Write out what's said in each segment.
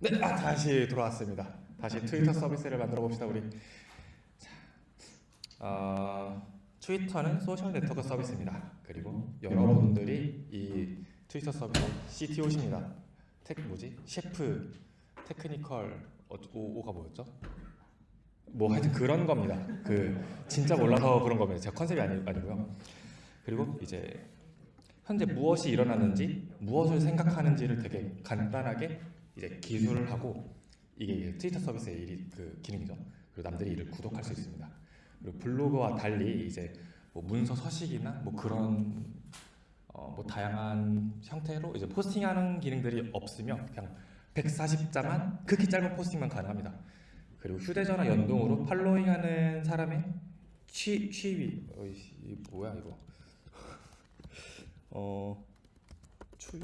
네, 아, 다시 돌아왔습니다. 다시 트위터 서비스를 만들어 봅시다 우리. 자, 어, 트위터는 소셜 네트워크 서비스입니다. 그리고 여러분들이 이 트위터 서비스 CTO십니다. tech 뭐지? chief, technical 어, O, O가 뭐였죠? 뭐 하여튼 그런 겁니다. 그 진짜 몰라서 그런 겁니다. 제가 컨셉이 아니, 아니고요. 그리고 이제 현재 무엇이 일어나는지 무엇을 생각하는지를 되게 간단하게 이제 기술을 하고 이게 이제 트위터 서비스의 일이 그 기능이죠. 그리고 남들이 이를 구독할 수 있습니다. 그리고 블로그와 달리 이제 뭐 문서 서식이나 뭐 그런 어 뭐 다양한 형태로 이제 포스팅하는 기능들이 없으면 그냥 140자만 극히 짧은 포스팅만 가능합니다. 그리고 휴대전화 연동으로 팔로잉하는 사람의 취 취위 어이씨 이 뭐야 이거 어 추.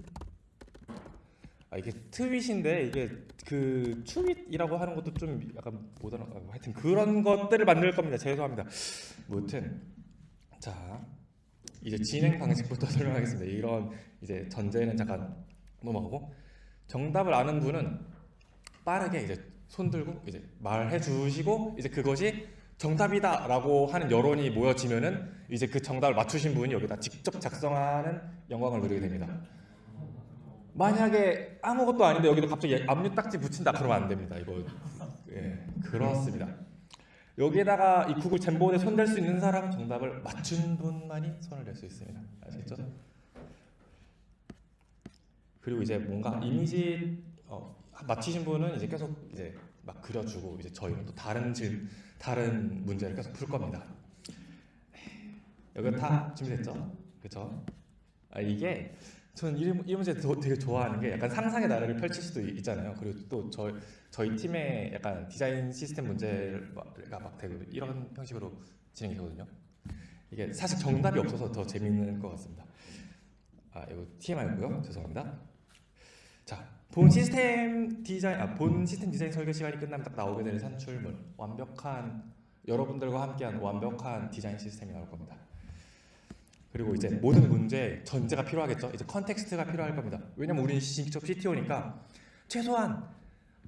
아 이게 트윗인데 이게 그 추윗이라고 하는 것도 좀 약간 아, 하여튼 그런 것들을 만들 겁니다. 죄송합니다. 무튼 자 이제 진행 방식부터 설명하겠습니다. 이런 이제 전제는 잠깐 넘어가고 정답을 아는 분은 빠르게 이제 손 들고 이제 말해 주시고 이제 그것이 정답이다라고 하는 여론이 모여지면은 이제 그 정답을 맞추신 분이 여기다 직접 작성하는 영광을 누리게 됩니다. 만약에 아무것도 아닌데 여기도 갑자기 압류 딱지 붙인다 그러면 안 됩니다. 이거 예, 그렇습니다. 여기에다가 이 구글 잼보드에 손댈 수 있는 사람은 정답을 맞춘 분만이 손을 댈수 있습니다. 아시겠죠? 그리고 이제 뭔가 이미지 어, 맞히신 분은 이제 계속 이제 막 그려주고 이제 저희는 또 다른 질 다른 문제를 계속 풀 겁니다. 여기 다 준비됐죠? 그렇죠? 아, 이게 저는 이, 이 문제 되게 좋아하는 게 약간 상상의 나래를 펼칠 수도 있잖아요. 그리고 또 저, 저희 팀의 약간 디자인 시스템 문제가 막 되게 이런 형식으로 진행이 되거든요. 이게 사실 정답이 없어서 더 재밌는 것 같습니다. 아 이거 TMI고요. 죄송합니다. 자, 본 시스템 디자인, 아, 본 시스템 디자인 설계 시간이 끝나면 딱 나오게 되는 산출물, 완벽한 여러분들과 함께한 완벽한 디자인 시스템이 나올 겁니다. 그리고 이제 모든 문제 전제가 필요하겠죠. 이제 context가 필요할 겁니다. 왜냐면 우리는 직접 CTO니까 최소한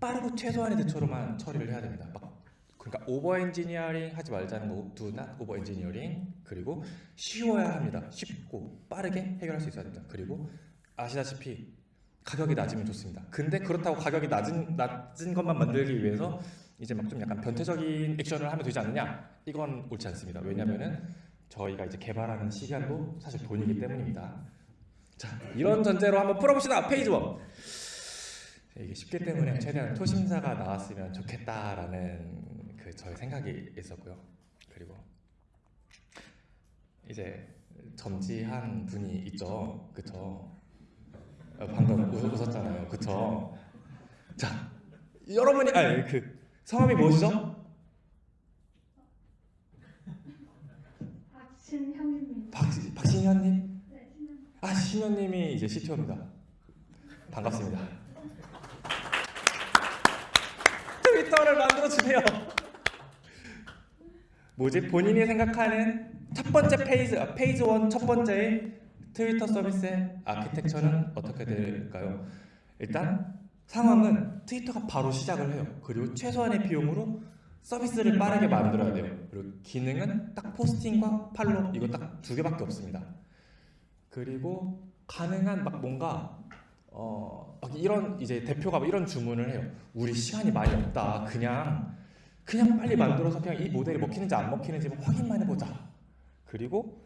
빠르고 최소한의 대처로만 처리를 해야 됩니다. 막 그러니까 over engineering 하지 말자는 거, not over engineering 그리고 쉬워야 합니다. 쉽고 빠르게 해결할 수 있어야 됩니다. 그리고 아시다시피 가격이 낮으면 좋습니다. 근데 그렇다고 가격이 낮은 낮은 것만 만들기 위해서 이제 막 좀 약간 변태적인 액션을 하면 되지 않느냐? 이건 옳지 않습니다. 왜냐면은 저희가 이제 개발하는 시간도 사실 돈이기 때문입니다. 자, 이런 전제로 한번 풀어봅시다. 페이지 1. 이게 쉽기 때문에 최대한 토심사가 나왔으면 좋겠다라는 그 저의 생각이 있었고요. 그리고 이제 점지한 분이 있죠. 그쵸? 어, 방금 웃, 웃었잖아요. 그쵸? 자, 여러분이 아니 그 성함이 무엇이죠? 박 박신현님? 아 신현님이 이제 CTO입니다. 반갑습니다. 트위터를 만들어 주세요. 뭐지? 본인이 생각하는 첫 번째 페이지, 아, phase one 첫 번째의 트위터 서비스의 아키텍처는 어떻게 될까요? 일단 상황은 트위터가 바로 시작을 해요. 그리고 최소한의 비용으로 서비스를 빠르게 만들어야 돼요. 그리고 기능은 딱 posting과 follow 이거 딱 두 개밖에 없습니다. 그리고 가능한 막 뭔가 어, 막 이런 이제 대표가 막 이런 주문을 해요. 우리 시간이 많이 없다. 그냥 그냥 빨리 만들어서 그냥 이 모델이 먹히는지 안 먹히는지 확인만 해보자. 그리고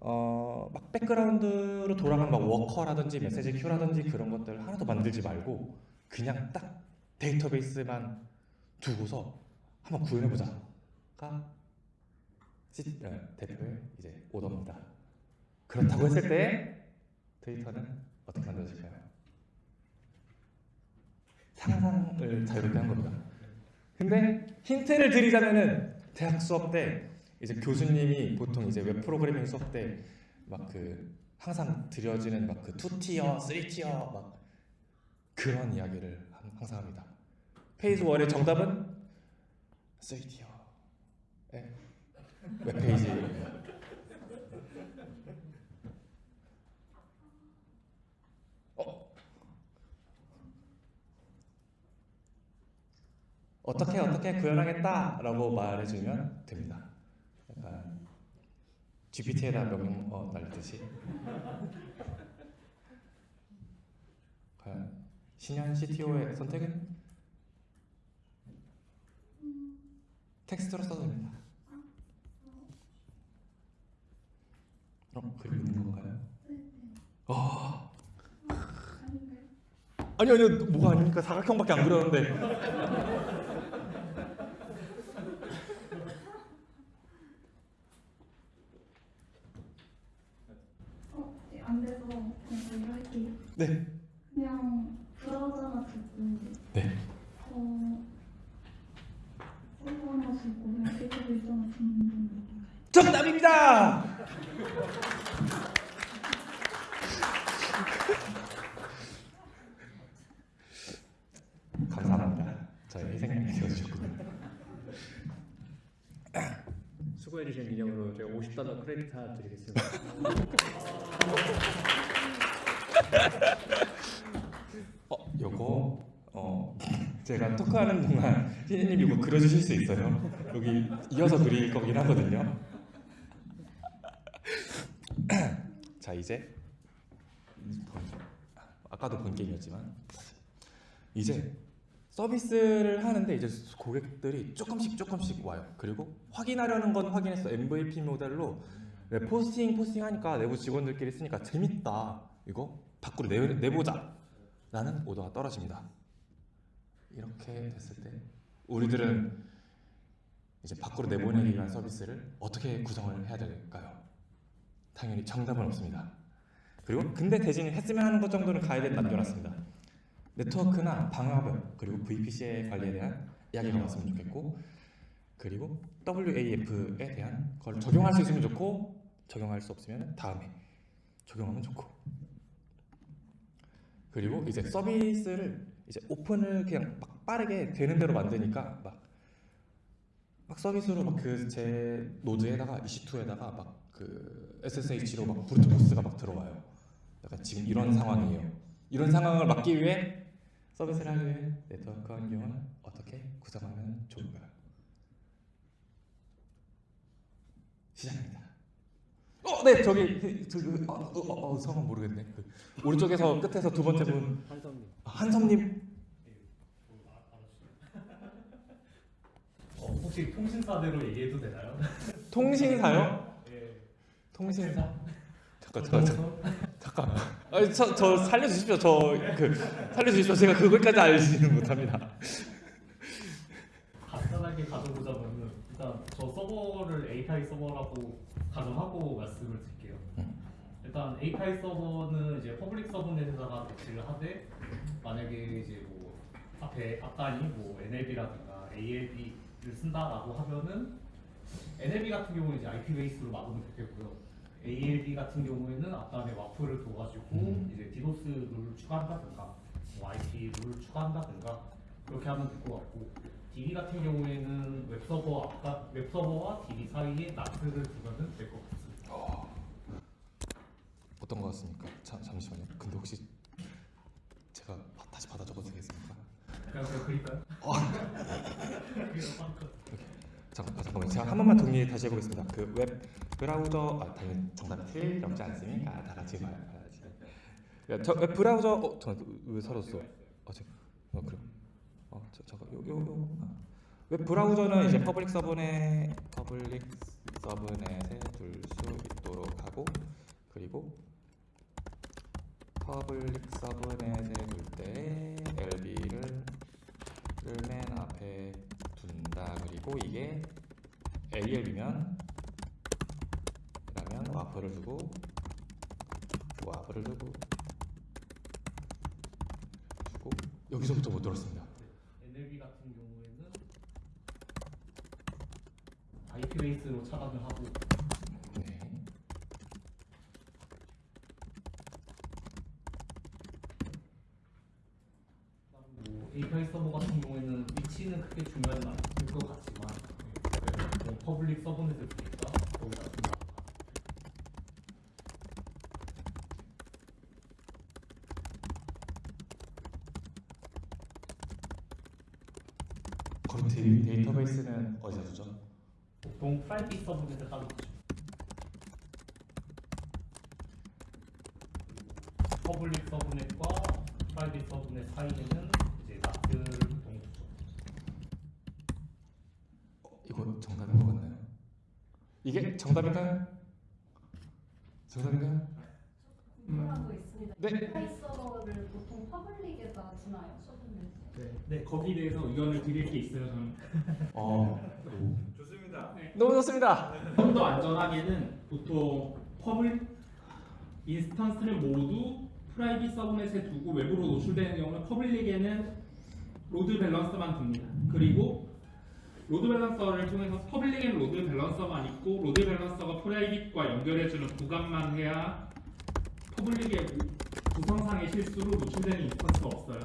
어, 막 백그라운드로 돌아가는 막 워커라든지 메시지 큐라든지 그런 것들 하나도 만들지 말고 그냥 딱 데이터베이스만 두고서 한번 구현해보자가 시- 어, 대표의 이제 오더입니다. 그렇다고 했을 때 트위터는 어떻게 만들어질까요? 상상을 자유롭게 한 겁니다. 근데 힌트를 드리자면은 대학 수업 때 이제 교수님이 보통 이제 웹 프로그래밍 수업 때 막 그 항상 드려지는 막 그 2티어, 3티어 막 그런 이야기를 함- 항상 합니다. phase 1의 정답은 3 tier. 네. 웹페이지 어? 어떻게 어떻게 구현하겠다라고 말해주면 됩니다. 약간 GPT에다 명령 어, 날리듯이. 과연 신현 CTO의 선택은 텍스트로 써도 됩니다. 어, 그리고 있는 건가요? 아, 아니 아니요 뭐가 아닙니까 사각형밖에 안 그렸는데. 어, 네, 안 돼서 그냥 저희가 할게요. 네. 그냥 브라우저나 네. 어, 서버나 듣고 그냥 데이터 베이스나 듣는 정답입니다. 감사합니다. 저희 생각이 되어주셨군요. 수고해주신 기념으로 제가 50달러 크레딧 하나 드리겠습니다. 어, 요거 어 제가 토크하는 동안 희진님 이거 그려주실 수 있어요? 여기 이어서 그릴 거긴 하거든요. 자 이제 아까도 본 게임이었지만 이제 서비스를 하는데 이제 고객들이 조금씩 조금씩 와요. 그리고 확인하려는 건 확인했어. MVP 모델로 네, 포스팅 포스팅 하니까 내부 직원들끼리 쓰니까 재밌다. 이거 밖으로 내, 내보자. 라는 오더가 떨어집니다. 이렇게 됐을 때 우리들은 이제 밖으로 내보내기 위한 서비스를 어떻게 구성을 해야 될까요? 당연히 정답은 없습니다. 그리고 근데 대신 했으면 하는 것 정도는 가이드에 남겨놨습니다. 네트워크나 방화벽 그리고 VPC의 관리에 대한 이야기가 나왔으면 좋겠고 그리고 WAF에 대한 걸 적용할 수 있으면 좋고 적용할 수 없으면 다음에 적용하면 좋고 그리고 이제 서비스를 이제 오픈을 그냥 막 빠르게 되는 대로 만드니까 막, 막 서비스로 막 그 제 노드에다가 EC2에다가 막 그 SSH로 막 브루트포스가 막 들어와요. 약간 지금 이런 상황이에요. 이런 상황을 막기 위해 서비스를 하기 위해 네트워크 환경을 어떻게 구성하면 좋을까요? 시작입니다. 어, 네 저기 저기 어, 어, 어, 어, 성은 모르겠네. 그, 오른쪽에서 끝에서 두 번째 분 한성님. 아, 한섬님 어, 혹시 통신사대로 얘기해도 되나요? 통신사요? 예. 통신사? 잠깐 잠깐 잠깐 잠깐만. 아니 저, 저 살려주십시오. 저 그 살려주십시오. 제가 그걸까지 알지는 못합니다. 간단하게 가져보자면은 일단 저 서버를 API 서버라고 가정하고 말씀을 드릴게요. 일단 API 서버는 이제 public subnet에다가 배치를 하되 만약에 이제 뭐 앞에 앞단이 뭐 NLB라든가 ALB를 쓴다라고 하면은 NLB 같은 경우는 이제 IP base로 막으면 되겠고요. ALB 같은 경우에는 앞단에 WAF을 둬가지고 음. 이제 디도스 룰을 추가한다든가 뭐 IP 룰을 추가한다든가 그렇게 하면 될 것 같고 DB 같은 경우에는 웹서버 앞단 웹서버와 DB 사이에 NAT를 두면 될 것 같습니다. 어떤 거 같습니까? 자, 잠시만요. 근데 혹시 제가 바- 다시 받아 적어도 되겠습니까? 그냥 그릴까요? 잠깐, 아, 잠깐만 제가 한 번만 정리 다시 해보겠습니다. 그 웹 브라우저 아 당연히 정답이 틀리지 않습니까? 다 같이 봐요. 저 웹 브라우저 어 잠깐 왜 사라졌어? 아 저, 어 그래. 어 저, 잠깐 요요 아. 웹 브라우저는 이제 public subnet public subnet에 둘 수 있도록 하고 그리고 public subnet에 둘 때 LB를 맨 앞에 그리고 이게 ALB면 그러면 와퍼를 두고 와퍼를 두고 두고 여기서부터 못 들었습니다. NLB 같은 경우에는 IP 베이스로 차단을 하고 네. 뭐 API 서버 같은 경우에는 위치는 크게 중요하지 않을 것 네, 뭐 public subnet을 두니까 거기다 데이, 데이터베이스는 어디서 두죠? 보통 private subnet을 따로 두죠. public subnet과 private subnet 사이에는 이제 NAT를 보통 두죠. 이거 정답인 것 같나요? 이게 정답인가요? 정답인가요? 궁금한 거 있습니다. 네. API 서버를 보통 public에다 두나요? subnet. 네, 네 거기에 대해서 의견을 드릴 게 있어요. 저는 어, 좋습니다. 너무 좋습니다. 좀 더 안전하게는 보통 pub instance를 모두 private subnet에 두고 외부로 노출되는 경우는 public에는 load balancer만 둡니다. 그리고 로드 밸런서를 통해서 퍼블릭에는 로드 밸런서만 있고 로드 밸런서가 프라이빗과 연결해주는 구간만 해야 public의 구성상의 실수로 노출되는 instance가 없어요.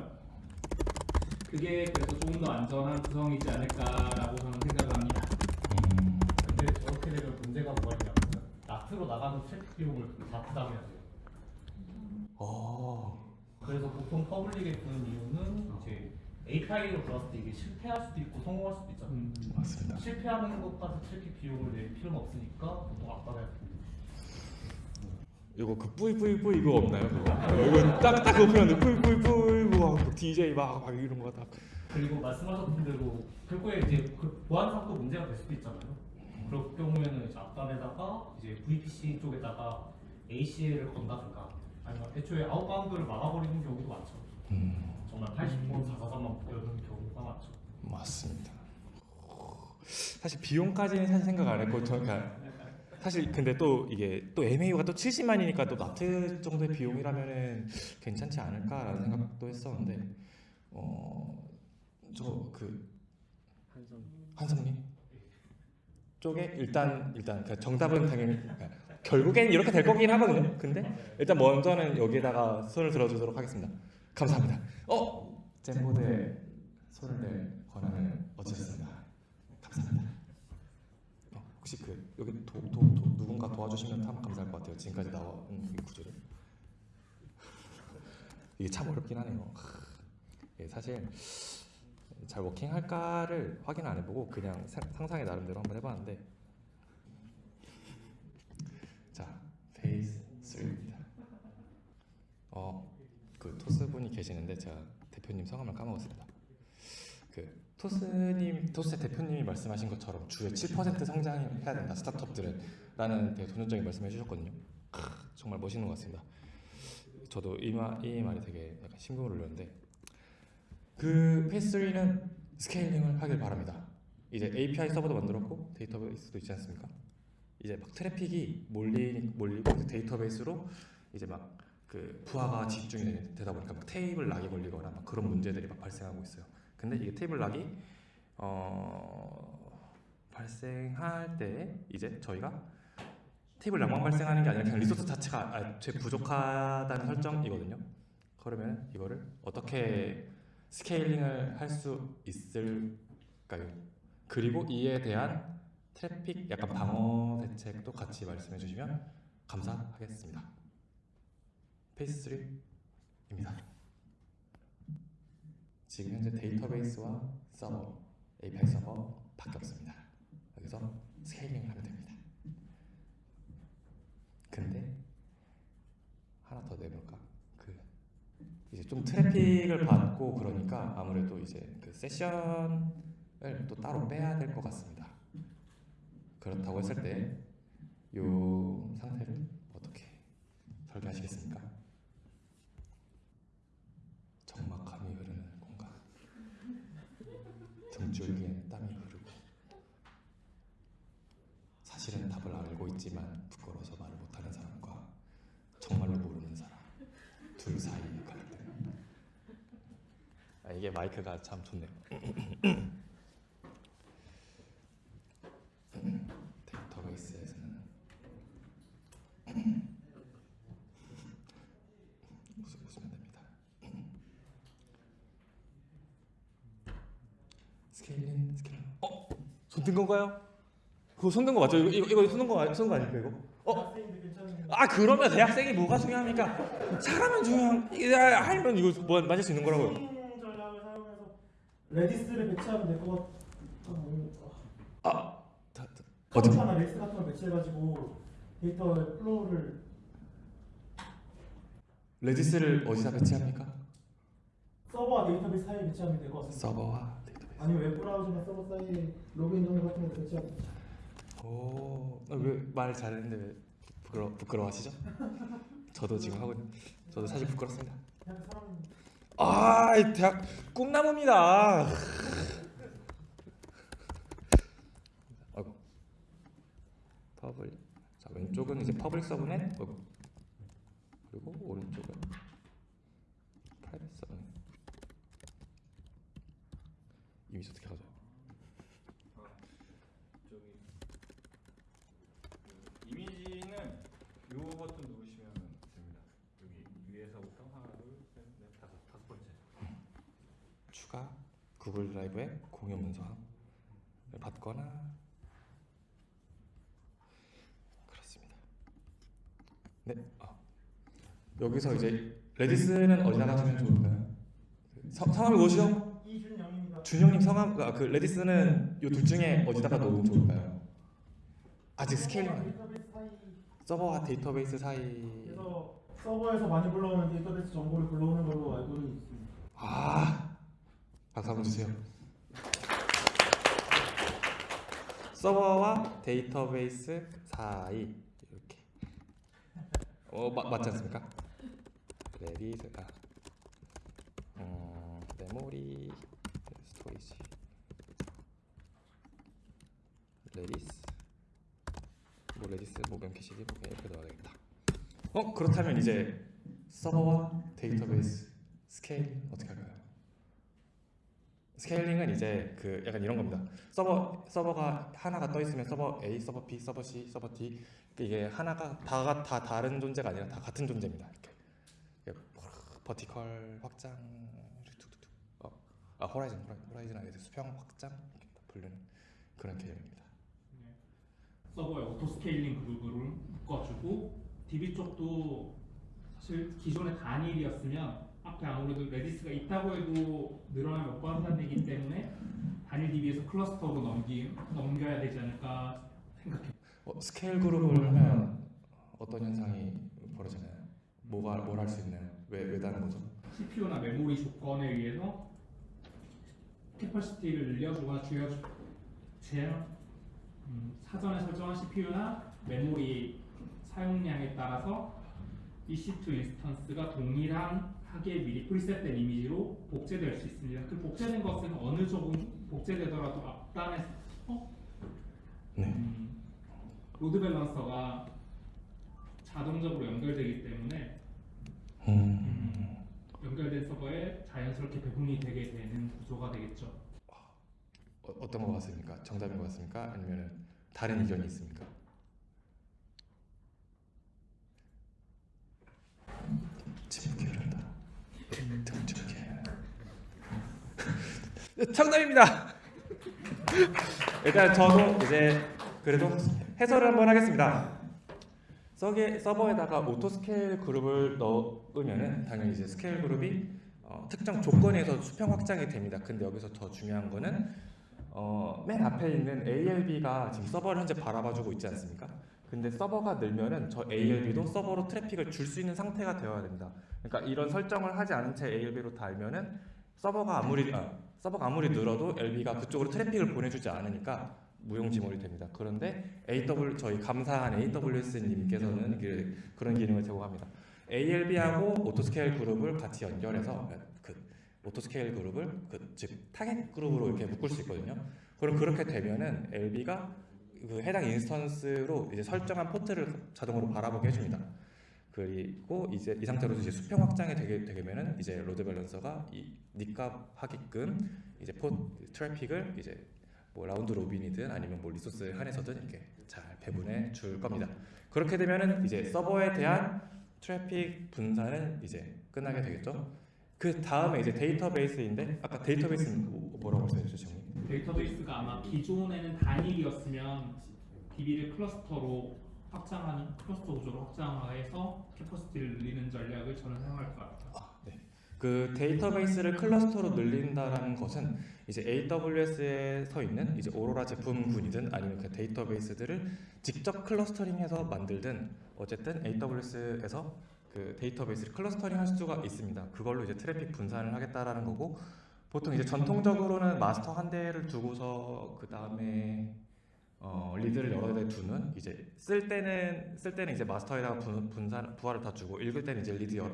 그게 그래서 조금 더 안전한 구성이지 않을까라고 저는 생각합니다. 음, 근데 저렇게 되면 문제가 뭐가 있냐면 NAT로 나가는 트래픽 비용을 다 부담해야 돼요. 어, 그래서 보통 public에 두는 이유는 이제 API로 들어왔을 때 이게 실패할 수도 있고 성공할 수도 있잖아요. 음, 맞습니다. 실패하는 것까지 트래픽 비용을 낼 필요는 없으니까 보통 두고 이거 그 뿌이뿌이뿌이 이거 없나요? 그거? 이거 딱딱 그거 표현돼 뿌이뿌이뿌이 뭐 DJ 막, 막 이런 거 다. 그리고 말씀하셨던 대로 결국에 이제 그 보안상도 문제가 될 수도 있잖아요. 그럴 경우에는 이제 앞단에다가 이제 VPC 쪽에다가 ACL을 건다든가 아니면 애초에 아웃바운드를 막아버리는 경우도 많죠. 음, 정말 80% 443만 보여주는 경우가 많죠. 맞습니다. 사실 비용까지는 사실 생각 안 했고 저 그냥 사실 근데 또 이게 또 MAU가 또 70만이니까 또 나트 정도의 비용이라면은 괜찮지 않을까라는 생각도 했었는데 어저그 한성 한성님 쪽에 일단 일단 그 정답은 당연히 그러니까 결국엔 이렇게 될 거긴 하거든요. 근데 일단 먼저는 여기에다가 손을 들어주도록 하겠습니다. 감사합니다. 어 젠보드에 손을 댈 권한을 얻으셨습니다. 감사합니다. 어, 혹시 그 여기 도, 도, 도, 누군가 도와주시면 참 감사할 것 같아요. 지금까지 나온 이 구조를 이게 참 어렵긴 하네요. 예, 사실 잘 working할까를 확인 안 해보고 그냥 사- 상상의 나름대로 한번 해봤는데 자 phase 3입니다 어 그 토스 분이 계시는데 제가 대표님 성함을 까먹었습니다 그 토스님 토스의 대표님이 말씀하신 것처럼 주에 7% 성장해야 된다 스타트업들은 라는 되게 도전적인 말씀해 주셨거든요 크, 정말 멋있는 것 같습니다 저도 이, 말, 이 말이 되게 약간 심금을 울렸는데 그 phase 3는 scaling을 하길 바랍니다. 이제 API 서버도 만들었고 데이터베이스도 있지 않습니까? 이제 막 트래픽이 몰리 몰리고 그 데이터베이스로 이제 막 그 부하가 집중이 되- 되다 보니까 막 table lock이 걸리거나 막 그런 문제들이 막 발생하고 있어요. 근데 이게 table lock이 어 발생할 때 이제 저희가 table lock만 발생하는 게 아니라 그냥 resource 자체가 아, 제 부족하다는 설정이거든요. 그러면 이거를 어떻게 scaling을 할 수 있을까요? 그리고 이에 대한 트래픽 약간 방어 대책도 같이 말씀해 주시면 감사하겠습니다. phase 3입니다. 지금 현재 데이터베이스와 서버, API 서버 밖에 없습니다. 여기서 스케일링을 하면 됩니다. 근데 하나 더 내볼까? 그 이제 좀 트래픽을 받고 그러니까 아무래도 이제 그 세션을 또 따로 빼야 될 것 같습니다. 그렇다고 했을 때 이 상태를 어떻게 설계하시겠습니까? 적막함이 흐르는 공간, 등줄기에 땀이 흐르고 사실은 답을 알고 있지만 부끄러워서 말을 못하는 사람과 정말로 모르는 사람 둘 사이의 갈등. 아, 이게 마이크가 참 좋네요. 데이터베이스에서는 웃으, 웃으면 됩니다. scaling, scaling. 어? 손 든 건가요? 그거 손든 거 맞죠? 이거 이거, 이거 손든 거 손든 거 아닙니까 이거? 어? 아 그러면 대학생이 뭐가 중요합니까? 사람은 중요한. 야, 하면 이거 뭐 맞을 수 있는 거라고요. Redis를 배치하면 될 것 같아. 아, 다, 다, 어디? 카운터나 레이스 같은 걸 배치해가지고 data flow를 Redis를 어디다 배치합니까? 서버와 데이터베이스 사이에 배치하면 될 것 같습니다. 서버와 데이터베이스. 아니면 웹 브라우저나 서버 사이에 로그인 정보 같은 걸 배치하면 오, 왜 말 잘했는데 왜 부끄러 부끄러워하시죠? 저도 지금 하고 있- 저도 사실 부끄럽습니다. 그냥 사람 아, 이 대학 꿈나무입니다. 아이고. public. 자, 왼쪽은 이제 public subnet. 그리고 오른쪽은 private subnet. 이미지 어떻게 가져? 저기 그 이미지는 요 버튼 누르시면 됩니다. 여기 위에서부터 하나, 둘, 셋, 넷, 다섯, 다섯 번째. 추가 구글 드라이브에 공유 문서를 받거나 그렇습니다. 네. 아. 여기서 이제 Redis는 어디다가 두면 좋을까요? 성, 성함을 뭐시죠? 준영님 성함 아, 그 Redis는 이 둘 중에 어디다가 놓으면 좋을까요? 아직 scaling 서버와 데이터베이스 사이 그래서 서버에서 많이 불러오는 데이터베이스 정보를 불러오는 걸로 알고는 있습니다. 아 박수 한번 주세요. 서버와 데이터베이스 사이 이렇게 어 마, 맞지 않습니까? Redis 아 음, memory storage Redis 뭐 Redis 뭐 Memcached 뭐 이렇게 넣어야겠다. 어 그렇다면 이제 서버와 데이터베이스 스케일 어떻게 할까요? scaling은 이제 그 약간 이런 겁니다. 서버 서버가 하나가 떠 있으면 서버 A, 서버 B, 서버 C, 서버 D 이게 하나가 다가 다 다른 존재가 아니라 다 같은 존재입니다. 이렇게, 이렇게 vertical 확장 툭툭툭 어, 아 horizon horizon 아니라 수평 확장 이렇게 다 부르는 그런 개념입니다. 서버에 auto scaling group을 묶어주고 DB 쪽도 사실 기존의 단일이었으면 앞에 아무래도 Redis가 있다고 해도 늘어나 몇 번 한다는 기 때문에 단일 DB에서 cluster로 넘기, 넘겨야 되지 않을까 생각해요. 어, scale group을 하면 어떤 현상이 벌어지나요? 뭐가 뭘 할 수 있나요? 왜 왜 다른 거죠? CPU나 메모리 조건에 의해서 capacity를 늘려주거나 줄여주 제 음, 사전에 설정한 CPU나 메모리 사용량에 따라서 EC2 instance가 동일한 하게 미리 preset된 이미지로 복제될 수 있습니다. 그 복제된 것은 어느 조금 복제되더라도 앞단에서 네. 음, load balancer가 자동적으로 연결되기 때문에 음. 연결된 서버에 자연스럽게 배분이 되게 되는 구조가 되겠죠. 어, 어떤 것 같습니까? 정답인 것 같습니까? 아니면 다른 의견이 있습니까? 정답입니다. 일단 저도 이제 그래도 해설을 한번 하겠습니다. 서버에다가 auto scale group을 넣으면은 당연히 이제 scale group이 어, 특정 조건에서 수평 확장이 됩니다. 근데 여기서 더 중요한 거는 어, 맨 앞에 있는 ALB가 지금 서버를 현재 바라봐주고 있지 않습니까? 근데 서버가 늘면은 저 ALB도 서버로 트래픽을 줄 수 있는 상태가 되어야 됩니다. 그러니까 이런 설정을 하지 않은 채 ALB로 달면은 서버가 아무리 아, 서버가 아무리 늘어도 LB가 그쪽으로 트래픽을 보내주지 않으니까 무용지물이 됩니다. 그런데 AW 저희 감사한 AWS님께서는 그, 그런 기능을 제공합니다. ALB하고 auto scale group을 같이 연결해서 그 auto scale group을 그 즉 target group으로 이렇게 묶을 수 있거든요. 그럼 그렇게 되면은 LB가 그 해당 instance로 이제 설정한 포트를 자동으로 바라보게 해줍니다. 그리고 이제 이 상태로 이제 수평 확장이 되게 되면은 이제 load balancer가 이 니값 하게끔 이제 포 트래픽을 이제 뭐 round robin이든 아니면 뭐 resource 한에서든 이렇게 잘 배분해 줄 겁니다. 그렇게 되면은 이제 서버에 대한 트래픽 분산은 이제 끝나게 되겠죠. 그 다음에 이제 데이터베이스인데 아까 데이터베이스는 뭐- 뭐라고 말씀해주셨죠, 형님? 데이터베이스가 아마 기존에는 단일이었으면 DB를 cluster로 확장하는 클러스터 구조로 확장해서 capacity를 늘리는 전략을 저는 사용할 것 같아요. 아, 네. 그 데이터베이스를 cluster로 늘린다라는 것은 이제 AWS에서 있는 이제 오로라 제품군이든 아니면 그 데이터베이스들을 직접 clustering해서 만들든 어쨌든 AWS에서 그 데이터베이스를 clustering 할 수가 있습니다. 그걸로 이제 트래픽 분산을 하겠다라는 거고 보통 이제 전통적으로는 마스터 한 대를 두고서 그 다음에 어, read를 여러 대 두는 이제 쓸 때는 쓸 때는 이제 마스터에다가 분, 분산 부하를 다 주고 읽을 때는 이제 read 여,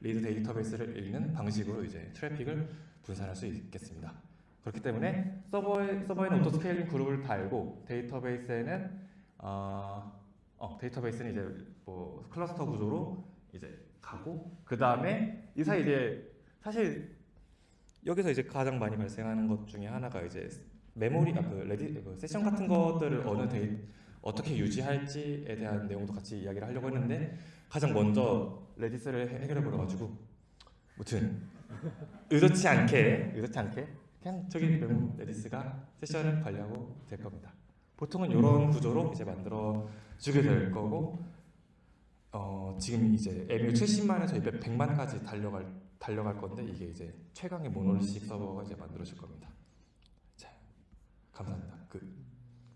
read 데이터베이스를 읽는 방식으로 이제 트래픽을 분산할 수 있겠습니다. 그렇기 때문에 서버에 서버에는 auto scaling group을 달고 데이터베이스에는 어, 어, 데이터베이스는 이제 뭐 클러스터 구조로 이제 가고 그 다음에 이 사이 이제 사실 여기서 이제 가장 많이 발생하는 것 중에 하나가 이제 메모리 아, 그 레디 그 세션 같은 것들을 어느 데이 어떻게 유지할지에 대한 내용도 같이 이야기를 하려고 했는데 가장 먼저 Redis를 해- 해결해 버려 가지고 무튼 의도치 않게 의도치 않게 그냥 저기 메모 Redis가 session을 관리하고 될 겁니다. 보통은 이런 구조로 이제 만들어 주게 될 거고 어, 지금 이제 MAU 70만에서 100만까지 달려갈 달려갈 건데 이게 이제 최강의 monolithic 서버가 이제 만들어질 겁니다. 자, 감사합니다. 그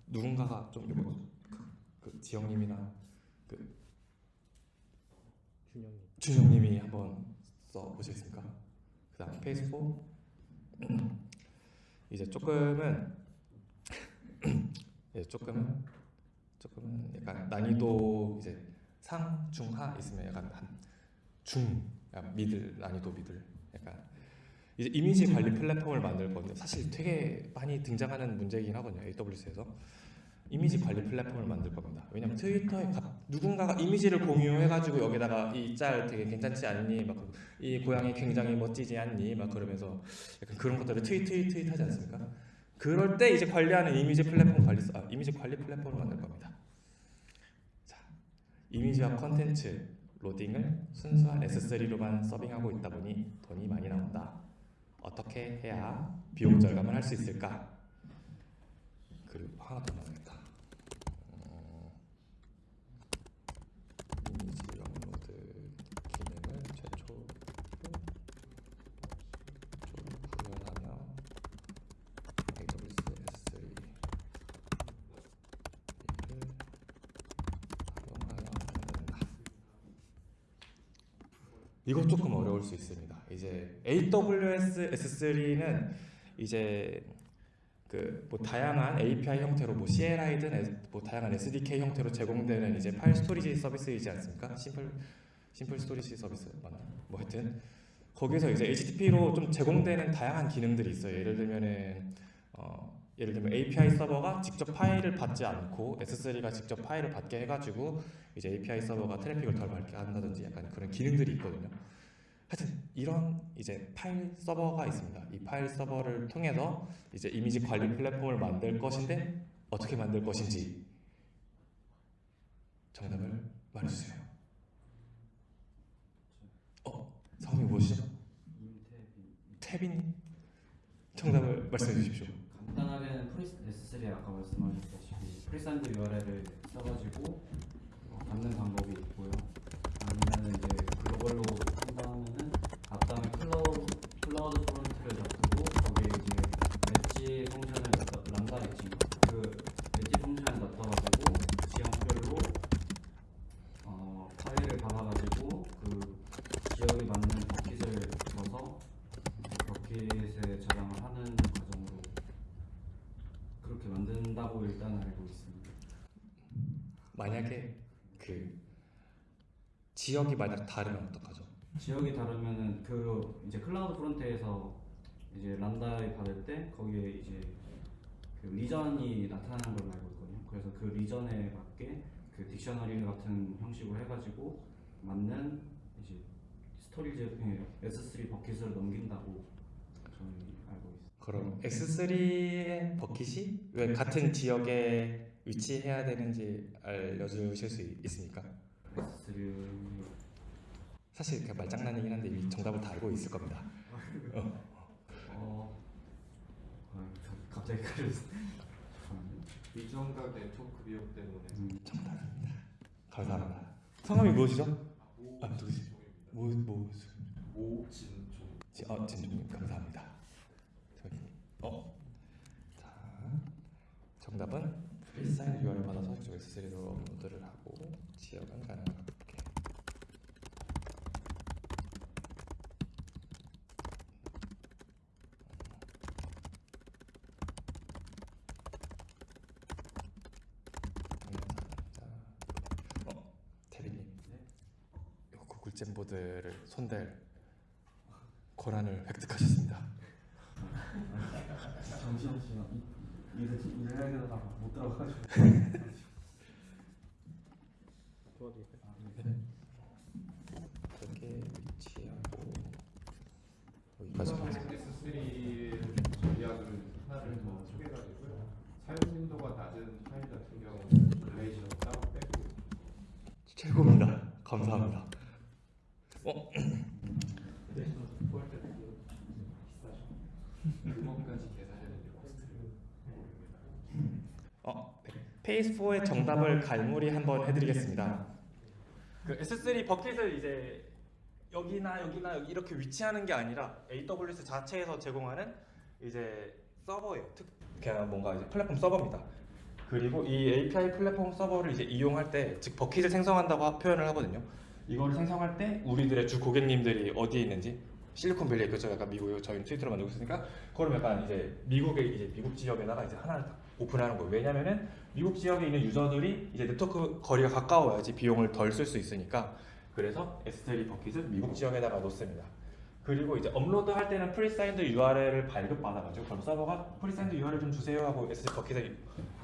누군가가 좀 이거 그, 그 지영님이나 그 준영님. 준영님이 한번 써 보시겠습니까? 그다음 phase 4 이제 조금은 예, 조금은 조금은 약간 난이도 이제 상, 중, 하 있으면 약간 한 중, 약간 middle 난이도 middle 약간 이제 이미지 관리 플랫폼을 만들 건데 사실 되게 많이 등장하는 문제이긴 하거든요 AWS에서 이미지 관리 플랫폼을 만들 겁니다. 왜냐면 트위터에 가- 누군가가 이미지를 공유해가지고 여기다가 이 짤 되게 괜찮지 않니? 막 이 고양이 굉장히 멋지지 않니? 막 그러면서 약간 그런 것들을 트윗 트윗 트윗 하지 않습니까? 그럴 때 이제 관리하는 이미지 플랫폼 관리 아, 이미지 관리 플랫폼을 만들 겁니다. 자, 이미지와 컨텐츠 로딩을 순수한 S3로만 서빙하고 있다 보니 돈이 많이 나온다. 어떻게 해야 비용 절감을 할 수 있을까? 그리고 하나 더 나오겠다. 어, 이미지 업로드 기능을 최초로 구현하며 AWS S3 를 활용하여 만든다. 이거 조금 어려울 수 있습니다. 이제 AWS S3는 이제 그 뭐 다양한 API 형태로 뭐 CLI든 뭐 다양한 SDK 형태로 제공되는 이제 파일 storage 서비스이지 않습니까? simple simple storage service 맞나? 뭐 하여튼 거기서 이제 HTTP로 좀 제공되는 다양한 기능들이 있어요. 예를 들면은 어 예를 들면 API 서버가 직접 파일을 받지 않고 S3가 직접 파일을 받게 해가지고 이제 API 서버가 트래픽을 덜 받게 한다든지 약간 그런 기능들이 있거든요. 하여튼 이런 이제 파일 서버가 있습니다. 이 파일 서버를 통해서 이제 이미지 관리 플랫폼을 만들 것인데 어떻게 만들 것인지 정답을 말해주세요. 어, 성함이 무엇이죠? 태빈. 정답을 말씀해 주십시오. 간단하게는 프리스 S3 아까 말씀하셨다시피 presigned URL을 써가지고 어, 받는 방법이 있고요. 아니면 이제 글로벌로 한다면은 앞단에 클라우드 CloudFront를 놔두고 거기에 이제 엣지 펑션을 넣어 Lambda Edge인가 그 엣지 펑션을 넣어가지고 지역별로 어, 파일을 받아가지고 그 지역에 맞는 버킷을 줘서 버킷에 저장을 하는 과정으로 그렇게 만든다고 일단 알고 있습니다. 만약에 그 지역이 만약 다르면 어떡하죠? 지역이 다르면은 그 이제 CloudFront에서 이제 Lambda에 받을 때 거기에 이제 그 region이 나타나는 걸로 알고 있거든요. 그래서 그 region에 맞게 그 dictionary 같은 형식으로 해가지고 맞는 이제 storage 예, S3 버킷을 넘긴다고 저는. 그럼 X3의 버킷이 왜 같은 지역에 위치해야 되는지 알려주실 수 있- 있습니까? S3 사실 그 말장난이긴 한데 이미 정답을 다 알고 있을 겁니다. 어 아, 저- 갑자기. 죄송합니다. 비정각 네트워크 비용 때문에 음. 정답입니다. 감사합니다. 성함이 무엇이죠? 아 누구시? 뭐 뭐? 오진종 지, 어, 진주님 감사합니다. 저기 어, 자 정답은 프리사인 URL 받아서 이쪽 S3로 업로드를 하고 지역은 가능하게. 자, 어, 대리님, 요 구글 잼보드를 손댈 권한을 획득하셨습니다. 잠시만요. 일을 일을 해야 되다가 못 들어가가지고. 도와드릴까요? 저게 위치하고 여기까지 가서 S3 전략을 하나를 더 소개해드리고요. 사용 빈도가 낮은 파일 같은 경우는 Glacier 따로 빼고 최고입니다. 감사합니다. 어, 그것까지 계산해야 cost를 어, phase 4의 정답을 갈무리 한번 해드리겠습니다. 그 S3 버킷을 이제 여기나 여기나 여기 이렇게 위치하는 게 아니라 AWS 자체에서 제공하는 이제 서버예요. 특 그냥 뭔가 이제 플랫폼 서버입니다. 그리고 이 API 플랫폼 서버를 이제 이용할 때, 즉 버킷을 생성한다고 하- 표현을 하거든요. 이거를 생성할 때 우리들의 주 고객님들이 어디에 있는지 실리콘밸리에 그죠? 약간 미국에 저희는 트위터로 만들고 있으니까 그럼 약간 이제 미국의 이제 미국 지역에다가 이제 하나를 딱 오픈하는 거예요. 왜냐면은 미국 지역에 있는 유저들이 이제 네트워크 거리가 가까워야지 비용을 덜 쓸 수 있으니까 그래서 S3 버킷을 미국 지역에다가 놓습니다. 그리고 이제 업로드 할 때는 presigned URL을 발급받아가지고 그럼 서버가 presigned URL 좀 주세요 하고 S3 버킷에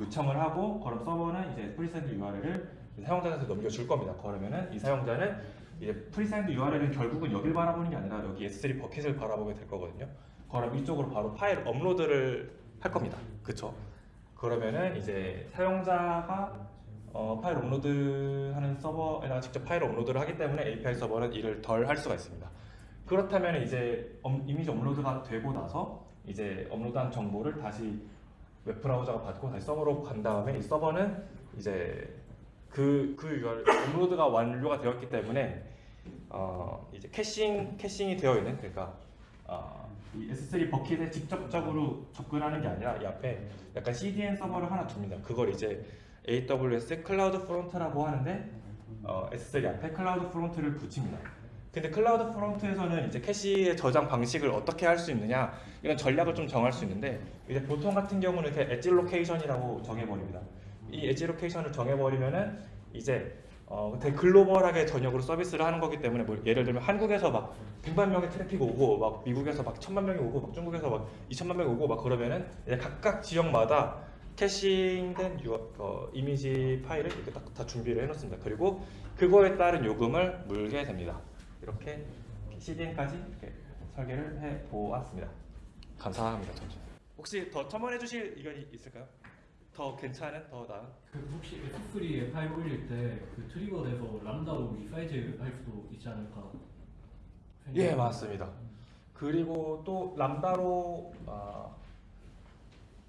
요청을 하고 그럼 서버는 이제 presigned URL을 사용자한테 넘겨줄 겁니다. 그러면은 이 사용자는 이제 presigned URL은 결국은 여길 바라보는 게 아니라 여기 S3 버킷을 바라보게 될 거거든요. 그럼 이쪽으로 바로 파일 업로드를 할 겁니다. 그쵸? 그러면은 이제 사용자가 어, 파일 업로드하는 서버에다가 직접 파일 업로드를 하기 때문에 API 서버는 일을 덜 할 수가 있습니다. 그렇다면 이제 업- 이미지 업로드가 되고 나서 이제 업로드한 정보를 다시 웹 브라우저가 받고 다시 서버로 간 다음에 이 서버는 이제 그, 그 URL 업로드가 완료가 되었기 때문에 어, 이제 caching caching이 되어 있는 그러니까 어, 이 S3 버킷에 직접적으로 접근하는 게 아니라 이 앞에 약간 CDN 서버를 하나 둡니다. 그걸 이제 AWS CloudFront라고 하는데 어, S3 앞에 CloudFront를 붙입니다. 근데 CloudFront에서는 이제 cache의 저장 방식을 어떻게 할 수 있느냐 이런 전략을 좀 정할 수 있는데 이제 보통 같은 경우는 이렇게 엣지 로케이션이라고 정해버립니다. 이 엣지 로케이션을 정해버리면은 이제 어, 되게 글로벌하게 전역으로 서비스를 하는 거기 때문에 뭐 예를 들면 한국에서 막 100만 명의 트래픽 오고 막 미국에서 막 1000만 명이 오고 막 중국에서 막 2천만 명이 오고 막 그러면은 각각 지역마다 caching된 유, 어, 이미지 파일을 이렇게 딱 다 준비를 해놓습니다. 그리고 그거에 따른 요금을 물게 됩니다. 이렇게 CDN까지 이렇게 설계를 해 보았습니다. 감사합니다. 혹시 더 첨언해 주실 의견이 있을까요? 더 괜찮은, 더 나은? 그 혹시 S3에 파일 올릴 때 그 trigger 돼서 Lambda로 resize 할 수도 있지 않을까? 예, 맞습니다. 그리고 또 Lambda로 아,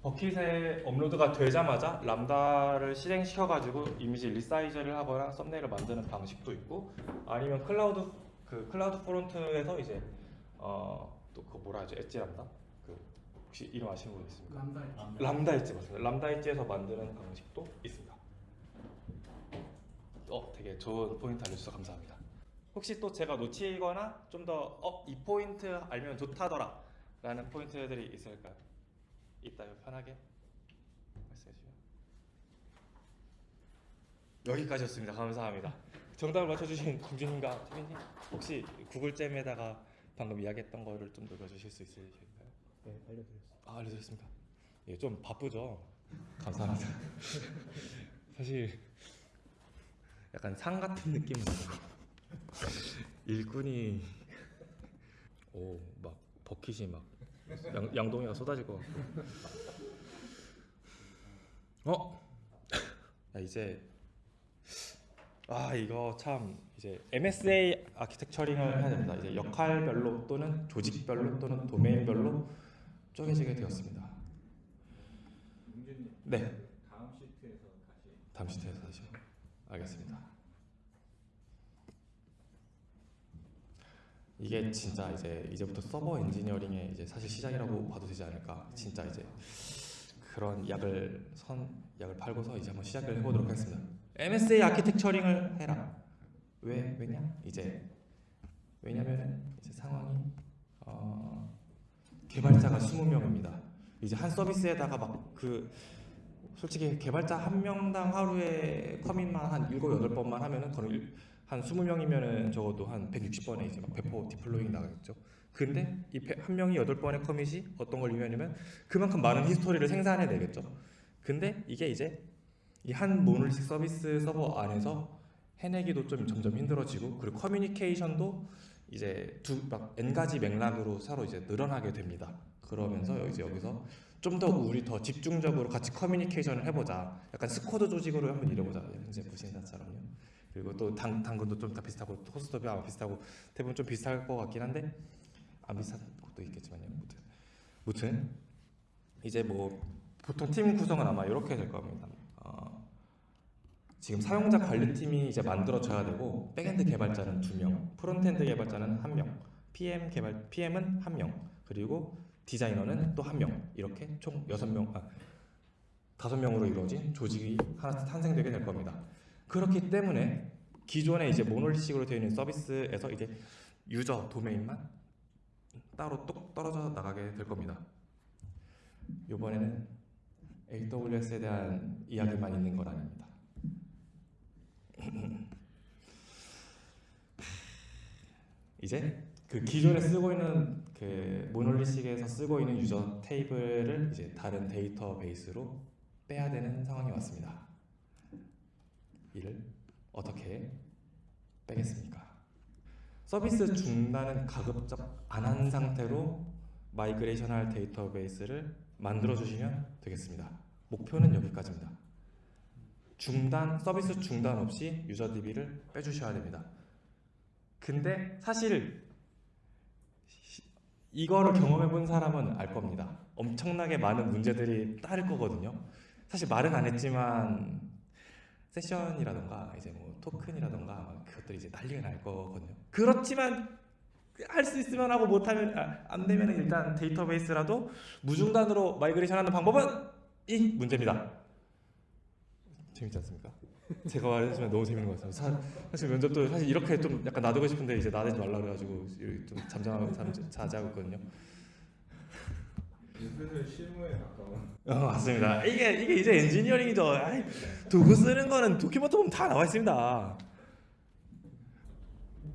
버킷에 업로드가 되자마자 Lambda를 실행시켜 가지고 이미지 resize를 하거나 thumbnail을 만드는 방식도 있고 아니면 클라우드 그 CloudFront에서 이제 어 또 그 뭐라 하죠 Edge Lambda 그 혹시 이름 아시는 분 있습니까? Lambda Lambda Edge 맞습니다. Lambda Edge에서 만드는 방식도 있습니다. 어, 되게 좋은 포인트 알려주셔서 감사합니다. 혹시 또 제가 놓치거나 좀 더 어, 이 포인트 알면 좋다더라 라는 포인트들이 있을까요? 있다면 편하게 말씀해 주시면 여기까지였습니다. 감사합니다. 정답을 맞춰주신 김준님과 태민님 혹시 구글잼에다가 방금 이야기했던 거를 좀 녹여주실 수 있으실까요? 네, 알려드렸습니다. 아, 알려드렸습니다. 예, 좀 바쁘죠. 감사합니다. 사실 약간 상 같은 느낌으로 일꾼이 오 막 버킷이 막 양, 양동이가 쏟아질 것 같고 어? 야, 이제 아 이거 참 이제 MSA 아키텍처링을 해야 됩니다. 이제 역할별로 또는 조직별로 또는 도메인별로 쪼개지게 되었습니다. 네, 다음 시트에서 다시 다음 시트에서 다시 알겠습니다. 이게 진짜 이제 이제부터 서버 엔지니어링의 이제 사실 시작이라고 봐도 되지 않을까. 진짜 이제 그런 약을 선 약을 팔고서 이제 한번 시작을 해보도록 하겠습니다. MSA 아키텍처링을 해라. 왜 왜냐? 이제 왜냐면 이제 상황이 어, 개발자가 20명입니다. 이제 한 서비스에다가 막 그 솔직히 개발자 한 명당 하루에 commit만 한 7, 8번만 하면은 거의 한 20명이면은 적어도 한 160번에 이제 막 배포 deploying 나가겠죠. 근데 이 한 명이 8번의 commit이 어떤 걸 의미하냐면 그만큼 많은 history를 생산해 내겠죠. 근데 이게 이제 이 한 monolithic 서비스 서버 안에서 해내기도 좀 점점 힘들어지고 그리고 커뮤니케이션도 이제 두 막 n 가지 맥락으로 서로 이제 늘어나게 됩니다. 그러면서 이제 여기서 좀 더 우리 더 집중적으로 같이 커뮤니케이션을 해보자. 약간 squad 조직으로 한번 일해보자. 현재 무신사처럼요. 그리고 또 당, 당근도 좀 다 비슷하고 토스도 아마 비슷하고 대부분 좀 비슷할 것 같긴 한데 안 비슷한 것도 있겠지만요. 무튼 무튼 이제 뭐 보통 팀 구성은 아마 이렇게 될 겁니다. 어, 지금 사용자 관리팀이 이제 만들어져야 되고 backend 개발자는 두 명, frontend 개발자는 한 명, PM 개발 PM은 한 명, 그리고 디자이너는 또 한 명 이렇게 총 여섯 명, 아, 다섯 명으로 이루어진 조직이 하나 탄생되게 될 겁니다. 그렇기 때문에 기존에 이제 모놀리식으로 되어 있는 서비스에서 이제 유저 도메인만 따로 똑 떨어져 나가게 될 겁니다. 이번에는 AWS에 대한 이야기만 있는 건 아닙니다. 이제 그 기존에 쓰고 있는 그 monolithic에서 쓰고 있는 user 테이블을 이제 다른 데이터베이스로 빼야 되는 상황이 왔습니다. 이를 어떻게 빼겠습니까? 서비스 중단은 가급적 안 한 상태로 migration할 데이터베이스를 만들어 주시면 되겠습니다. 목표는 여기까지입니다. 중단 서비스 중단 없이 user DB를 빼주셔야 됩니다. 근데 사실 시- 이거를 경험해 본 사람은 알 겁니다. 엄청나게 많은 문제들이 따를 거거든요. 사실 말은 안 했지만 session이라던가 이제 뭐 토큰이라던가 그것들이 이제 난리가 날 거거든요. 그렇지만 할 수 있으면 하고 못하면 아, 안 되면 일단 데이터베이스라도 무중단으로 migration 하는 방법은 이 문제입니다. 재밌지 않습니까? 제가 말해주면 너무 재밌는 것 같아요. 사, 사실 면접도 사실 이렇게 좀 약간 놔두고 싶은데 이제 나대지 말라 그래가지고 이렇게 좀 잠잠하고 잠- 자제하고 있거든요. 슬슬 실무에 가까운. 어, 맞습니다. 이게 이게 이제 엔지니어링이죠. 아이, 도구 쓰는 거는 document 보면 다 나와 있습니다.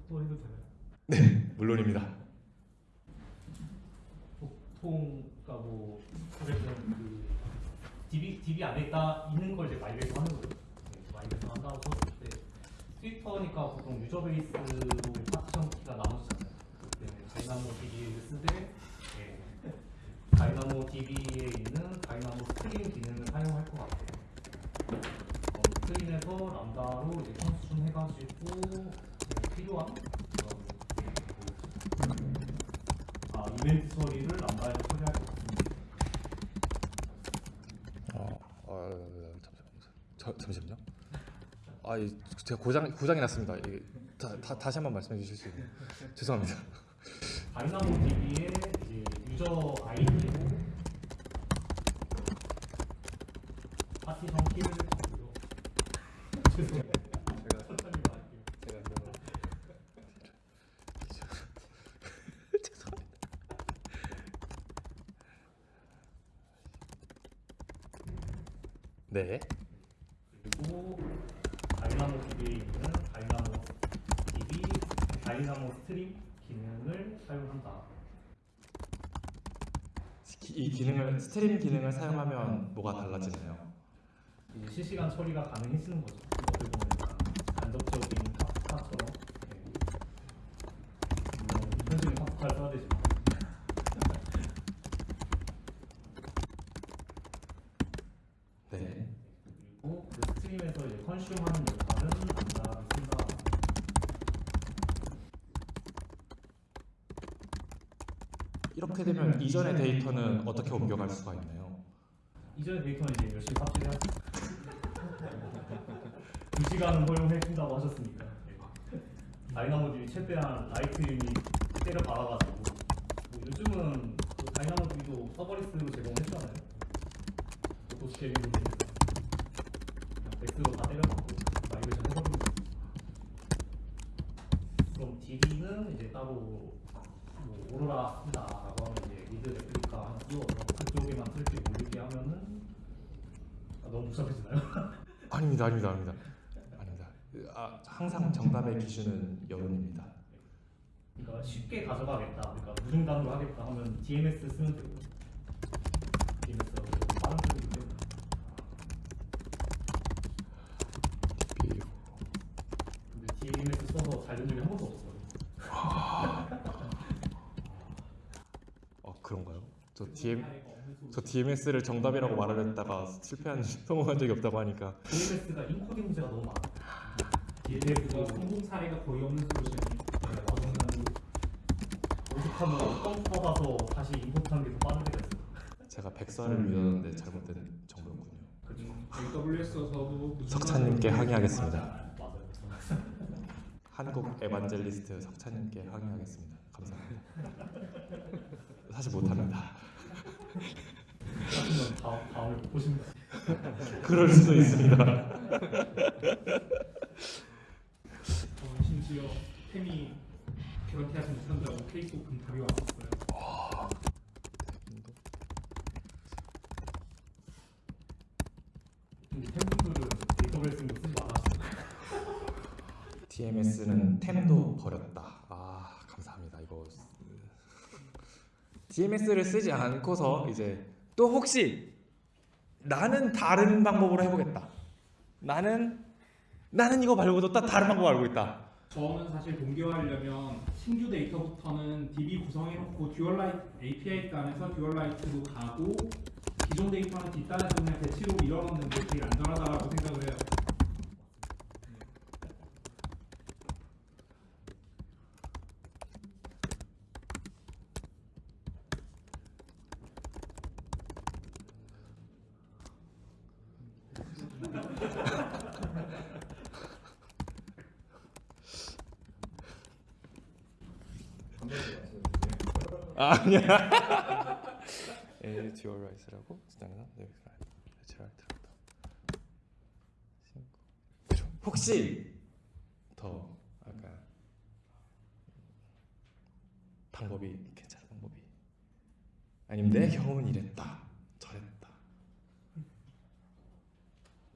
또 해도 되나요? 물론입니다. 보통 그러니까 뭐 그 DB DB 안에 있다 있는 걸 이제 migration 하는 거죠. 네, migration 한다고 썼을 때 트위터니까 보통 user base로 partition key가 나눠지잖아요. 때문에 Dynamo DB를 쓰되 예, Dynamo DB에 있는 Dynamo Stream 기능을 사용할 것 같아요. 어, stream에서 Lambda로 이제 consume 해가지고 네, 필요한 그런 뭐 아, 이벤트 처리를 람다에서 처리할 것 같습니 잠시만요. 저, 잠시만요. 아, 이, 제가 고장 고장이 났습니다. 다, 다, 다시 한번 말씀해 주실 수 있나요? 죄송합니다. DB의 이제 유저 아이디로 파티션 키를 주고요. 죄송해요. 제가 천천히 말할게요. 제가 그러면 네. 그리고 Dynamo DB에 있는 Dynamo DB Dynamo Stream 기능을 사용한다. 기- 이 기능을 stream 기능을 사용하면 뭐가 달라지나요? 실시간 처리가 가능해지는 거죠. 어떻게 보면 간접적인 Kafka처럼. 네. 물론 현실은 Kafka를 써야 되지만. 네. 그리고 그 stream에서 이제 consume하는 역할은 남자를 쓴다. 이렇게 되면 이전의 데이터는 어떻게 옮겨갈 수가 있나요? 이전의 데이터는 이제 열심히 삽질해야죠. 두 시간은 허용해 준다고 하셨으니까. 네. DynamoDB 최대한 write unit 때려 박아가지고 뭐 요즘은 그 DynamoDB도 serverless로 제공했잖아요. 그냥 백스로 다 때려 박고 migration 해버리고 그럼 DB는 이제 따로 뭐 오로라 쓴다 read replica 띄워서 그쪽에만 트래픽 올리게 하면은 아, 너무 복잡해지나요? 아닙니다, 아닙니다, 아닙니다. 아닙니다. 아, 항상 정답의 기준은 여론입니다. 그러니까 쉽게 가져가겠다, 그러니까 무중단으로 하겠다 하면 DMS 쓰면 되고 DMS가 그래도 빠른 편이기 때문에 근데 DMS 써서 잘 된 적이 한 번도 없어요. 어 그런가요? 저 DM 저 DMS를 정답이라고 말을 했다가 실패한 성공한 적이 없다고 하니까 DMS가 인코딩 문제가 너무 많아. DMS가 성공 사례가 거의 없는 솔루션이에요. 오죽하면 뻥 뽑아서 다시 임포트하는 게더 빠른 데가 있어. 제가 백서를 믿었는데 잘못된 정보였군요. 그죠? AWS에서도 석찬님께 항의하겠습니다. 맞아요. 한국 에반젤리스트 석찬님께 항의하겠습니다. 감사합니다. 사실 못합니다. 하시면 다음 다음에 못 보십니다. 그럴 수도 있습니다. 어, 심지어 템이 그렇게 하지 못한다고 페이스북 금탑이 왔었어요. 근데 팬분들은 데이터베이스도 쓰지 말아주세요. DMS는 템도 버렸다. 아 감사합니다. 이거 DMS를 쓰지 않고서 이제 또 혹시 나는 다른 방법으로 해보겠다. 나는 나는 이거 말고도 딱 다른 방법 알고 있다. 저는 사실 동기화하려면 신규 데이터부터는 DB 구성해놓고 dual write API 단에서 dual write로 가고 기존 데이터는 뒷단에서 그냥 batch로 밀어넣는 게 제일 안전하다고 생각을 해요. 아, 아니야. 에 dual write라고 지나가나? 네, dual write라고. 혹시 더 아까 방법이 괜찮은 방법이 아니면 내 경험은 이랬다 저랬다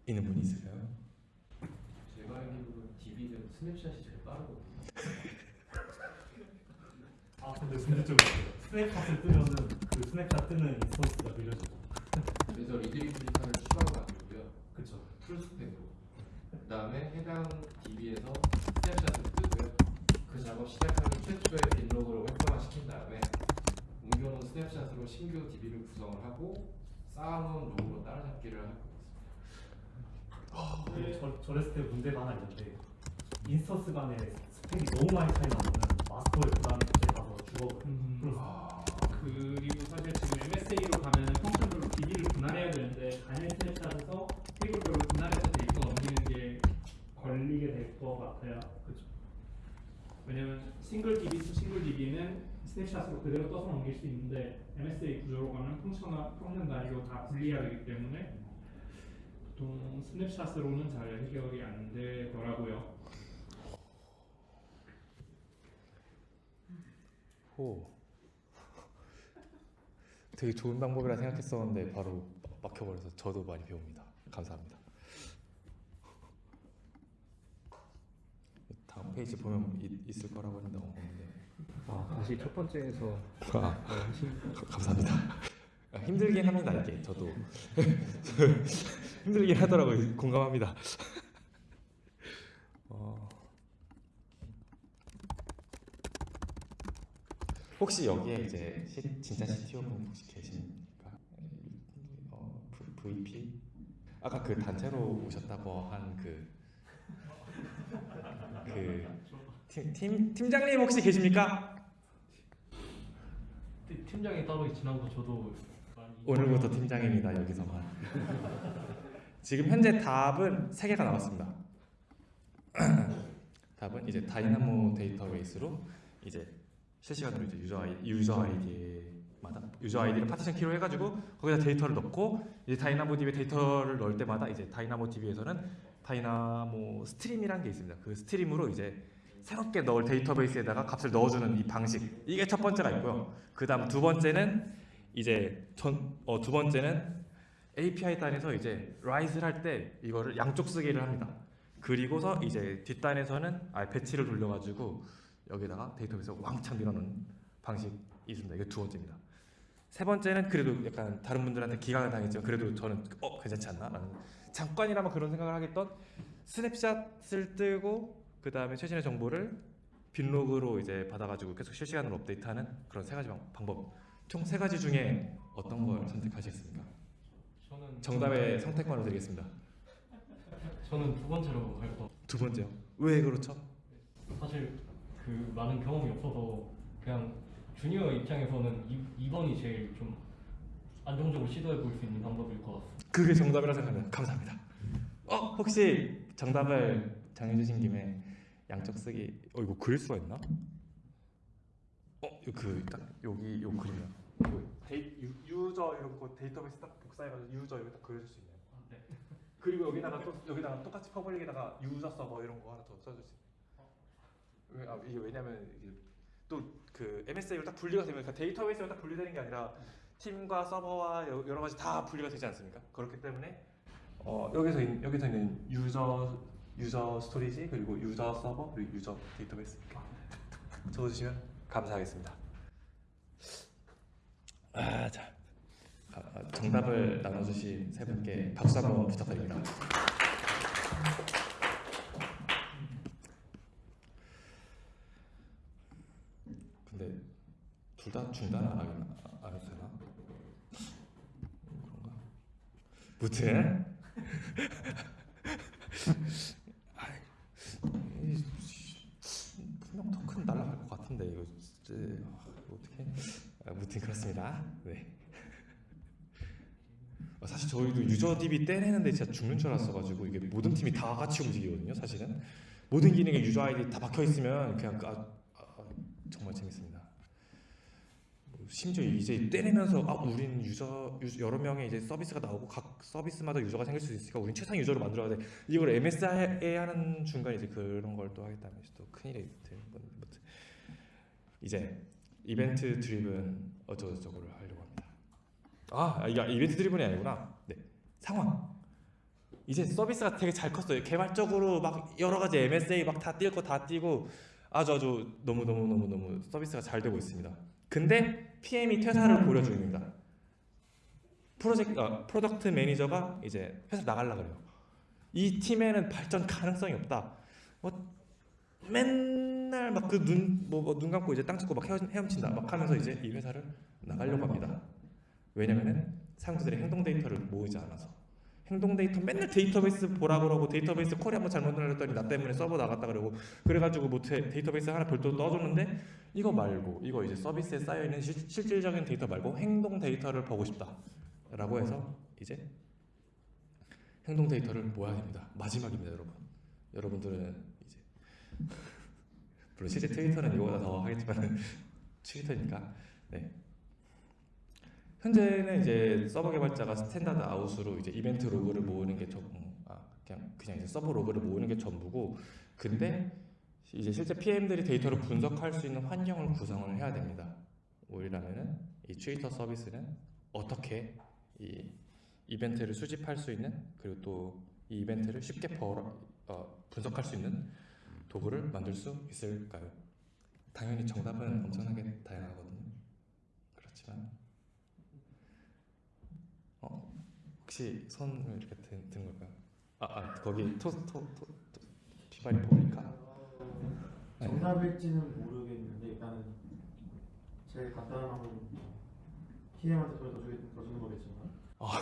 있는 분이 있을까요? 제가 알기로는 DB는 snapshot이 제일 빠르거든요. 아 근데 문제점이 있어요. snapshot을 뜨면은 그 스냅샷 뜨는 instance가 느려지고. 그래서 read replica를 추가로 만들고요. 그쵸. full spec으로. 그다음에 해당 DB에서 snapshot을 뜨고요. 그 작업 시작하기 최초의 binlog를 활성화시킨 다음에 옮겨놓은 snapshot으로 신규 DB를 구성을 하고 쌓아놓은 로그로 따라잡기를 할 거예요. 근데 저, 저랬을 때 문제가 하나 있는데 instance 간의 spec이 너무 많이 차이 나면은 마스터의 부담이 가서 죽어버려요. 음. 그래서 그리고 사실 지금 MSA로 가면 function별로 DB를 분할해야 되는데 단일 snapshot에서 테이블별로 분할해서 데이터 넘기는 게 걸리게 될 것 같아요. 그렇죠. 왜냐면 싱글 DB to 싱글 DB는 스냅샷으로 그대로 떠서 넘길 수 있는데 MSA 구조로 가면 function화, function 단위로 다 분리해야 되기 때문에 보통 스냅샷으로는 잘 해결이 안 되더라고요. 호. 되게 좋은 방법이라 생각했었는데 바로 막혀버려서 저도 많이 배웁니다. 감사합니다. 다음 페이지 보면 있, 있을 거라고 했는데 없는데. 아, 다시 첫 번째에서 아, 감사합니다. 아, 힘들긴 합니다 이게 저도 힘들긴 하더라고요. 공감합니다. 어, 혹시 여기에 이제 시, 진짜 CTO 분 혹시 계십니까? 어, VP? 아까 그 단체로 오셨다고 한그 그 팀, 팀 팀장님 혹시 계십니까? 팀- 팀장이 따로 지난번 저도 오늘부터 팀장입니다 여기서만 지금 현재 답은 세 개가 나왔습니다 답은 이제 Dynamo 데이터베이스로 이제 실시간으로 이제 user 아이 user 아이디마다 user 아이디를 partition key로 해가지고 거기다 데이터를 넣고 이제 Dynamo DB에 데이터를 넣을 때마다 이제 다이나모 DB에서는 다이나모 스트림이라는 게 있습니다. 그 stream으로 이제 새롭게 넣을 데이터베이스에다가 값을 넣어주는 이 방식 이게 첫 번째가 있고요. 그다음 두 번째는 이제 전 어 두 번째는 API 단에서 이제 write를 할 때 이거를 양쪽 쓰기를 합니다. 그리고서 이제 뒷단에서는 아 batch를 돌려가지고 여기다가 데이터베이스 왕창 밀어넣는 방식이 있습니다. 이게 두 번째입니다. 세 번째는 그래도 약간 다른 분들한테 기각을 당했지만 그래도 저는 어 괜찮지 않나 라는 잠깐이나마 그런 생각을 하겠던 스냅샷을 뜨고 그 다음에 최신의 정보를 빈로그로 이제 받아가지고 계속 실시간으로 업데이트하는 그런 세 가지 방- 방법 총 세 가지 중에 어떤 걸 선택하시겠습니까? 저는 정답의 선택권을 드리겠습니다. 저는 두 번째로 할 거. 두 번째요. 왜 그렇죠? 사실 그 많은 경험이 없어서 그냥 주니어 입장에서는 이, 2번이 제일 좀 안정적으로 시도해 볼 수 있는 방법일 것 같습니다. 그게 정답이라 생각합니다. 감사합니다. 어 혹시 정답을 정해주신 김에 양쪽 쓰기 어 이거 그릴 수가 있나? 어그딱 여기 요. 요 데이 유, user 이런 거 데이터베이스 딱 복사해가지고 user 여기 딱 그려줄 수 있네요. 네. 그리고 여기다가 또 여기다가 똑같이 public에다가 user 서버 이런 거 하나 더 써줄 수 있어요. 왜, 아, 이게 왜냐면 이게 또그 MSA로 딱 분리가 되면 그러니까 데이터베이스로 딱 분리되는 게 아니라 팀과 서버와 여- 여러 가지 다 분리가 되지 않습니까? 그렇기 때문에 어, 여기서 있, 여기서 있는 user user storage 그리고 user 서버 그리고 user 데이터베이스 적어주시면 감사하겠습니다. 아, 자 아, 아, 정답을 나눠주신 세 분께 박수 한번 부탁드립니다. 근데 둘 다 중단 안 하겠나? 안 해도 되나? 그런가? 무튼 분명 더큰 날라갈 것 같은데 이거 진짜 아, 어떻게? 아, 무튼 그렇습니다. 네. 아, 사실 저희도 유저 DB 떼내는데 진짜 죽는 줄 알았어가지고 이게 모든 팀이 다 같이 움직이거든요. 사실은 모든 기능에 유저 아이디 다 박혀 있으면 그냥 아, 아, 정말 재밌습니다. 뭐 심지어 이제 떼내면서 아 우린 유저, 유저 여러 명의 이제 서비스가 나오고 각 서비스마다 유저가 생길 수 있으니까 우린 최상 유저를 만들어야 돼. 이걸 MS에 하는 중간 이제 그런 걸 또 하겠다면 또 큰일이 되는 건데 이제 이벤트 드리븐 어쩌고저쩌고를 하려고 합니다. 아, 아, 이게 이벤트 드리븐이 아니구나. 네, 상황. 이제 서비스가 되게 잘 컸어요. 개발적으로 막 여러 가지 MSA 막다뛸거다 뛰고 아주 아주 너무 너무 너무 너무 서비스가 잘 되고 있습니다. 근데 PM이 퇴사를 고려 중입니다. 프로젝트 아, product manager가 이제 회사 나갈라 그래요. 이 팀에는 발전 가능성이 없다. 뭐 맨날 막 그 눈 뭐 눈 감고 이제 땅 짚고 막 헤엄- 헤엄친다 막 하면서 이제 이 회사를 나가려고 합니다. 왜냐면은 사용자들의 행동 데이터를 모으지 않아서 행동 데이터 맨날 데이터베이스 보라 그러고 데이터베이스 query 한번 잘못 눌렀더니 나 때문에 서버 나갔다 그러고 그래가지고 뭐 데- 데이터베이스 하나 별도로 넣어줬는데 이거 말고 이거 이제 서비스에 쌓여 있는 실질적인 데이터 말고 행동 데이터를 보고 싶다 라고 해서 이제 행동 데이터를 모아야 됩니다. 마지막입니다, 여러분. 여러분들은 이제 물론 실제 트위터는 이거보다 더 하겠지만 트위터니까 네. 현재는 이제 서버 개발자가 standard out으로 이제 이벤트 로그를 모으는 게 전, 아 그냥 그냥 이제 서버 로그를 모으는 게 전부고 근데 이제 실제 PM들이 데이터를 분석할 수 있는 환경을 구성을 해야 됩니다. 우리라면은 이 트위터 서비스는 어떻게 이 이벤트를 수집할 수 있는 그리고 또 이 이벤트를 쉽게 벌어, 어, 분석할 수 있는 도구를 만들 수 있을까요? 당연히 정답은 엄청나게 다양하거든요. 그렇지만 어, 혹시 손을 이렇게 든, 든 걸까요? 아, 아 거기 토토토 비발이 보니까 네. 정답일지는 모르겠는데 일단은 제일 간단한 방법은 TM한테 돈을 더, 주겠, 더 주는 거겠지만 아.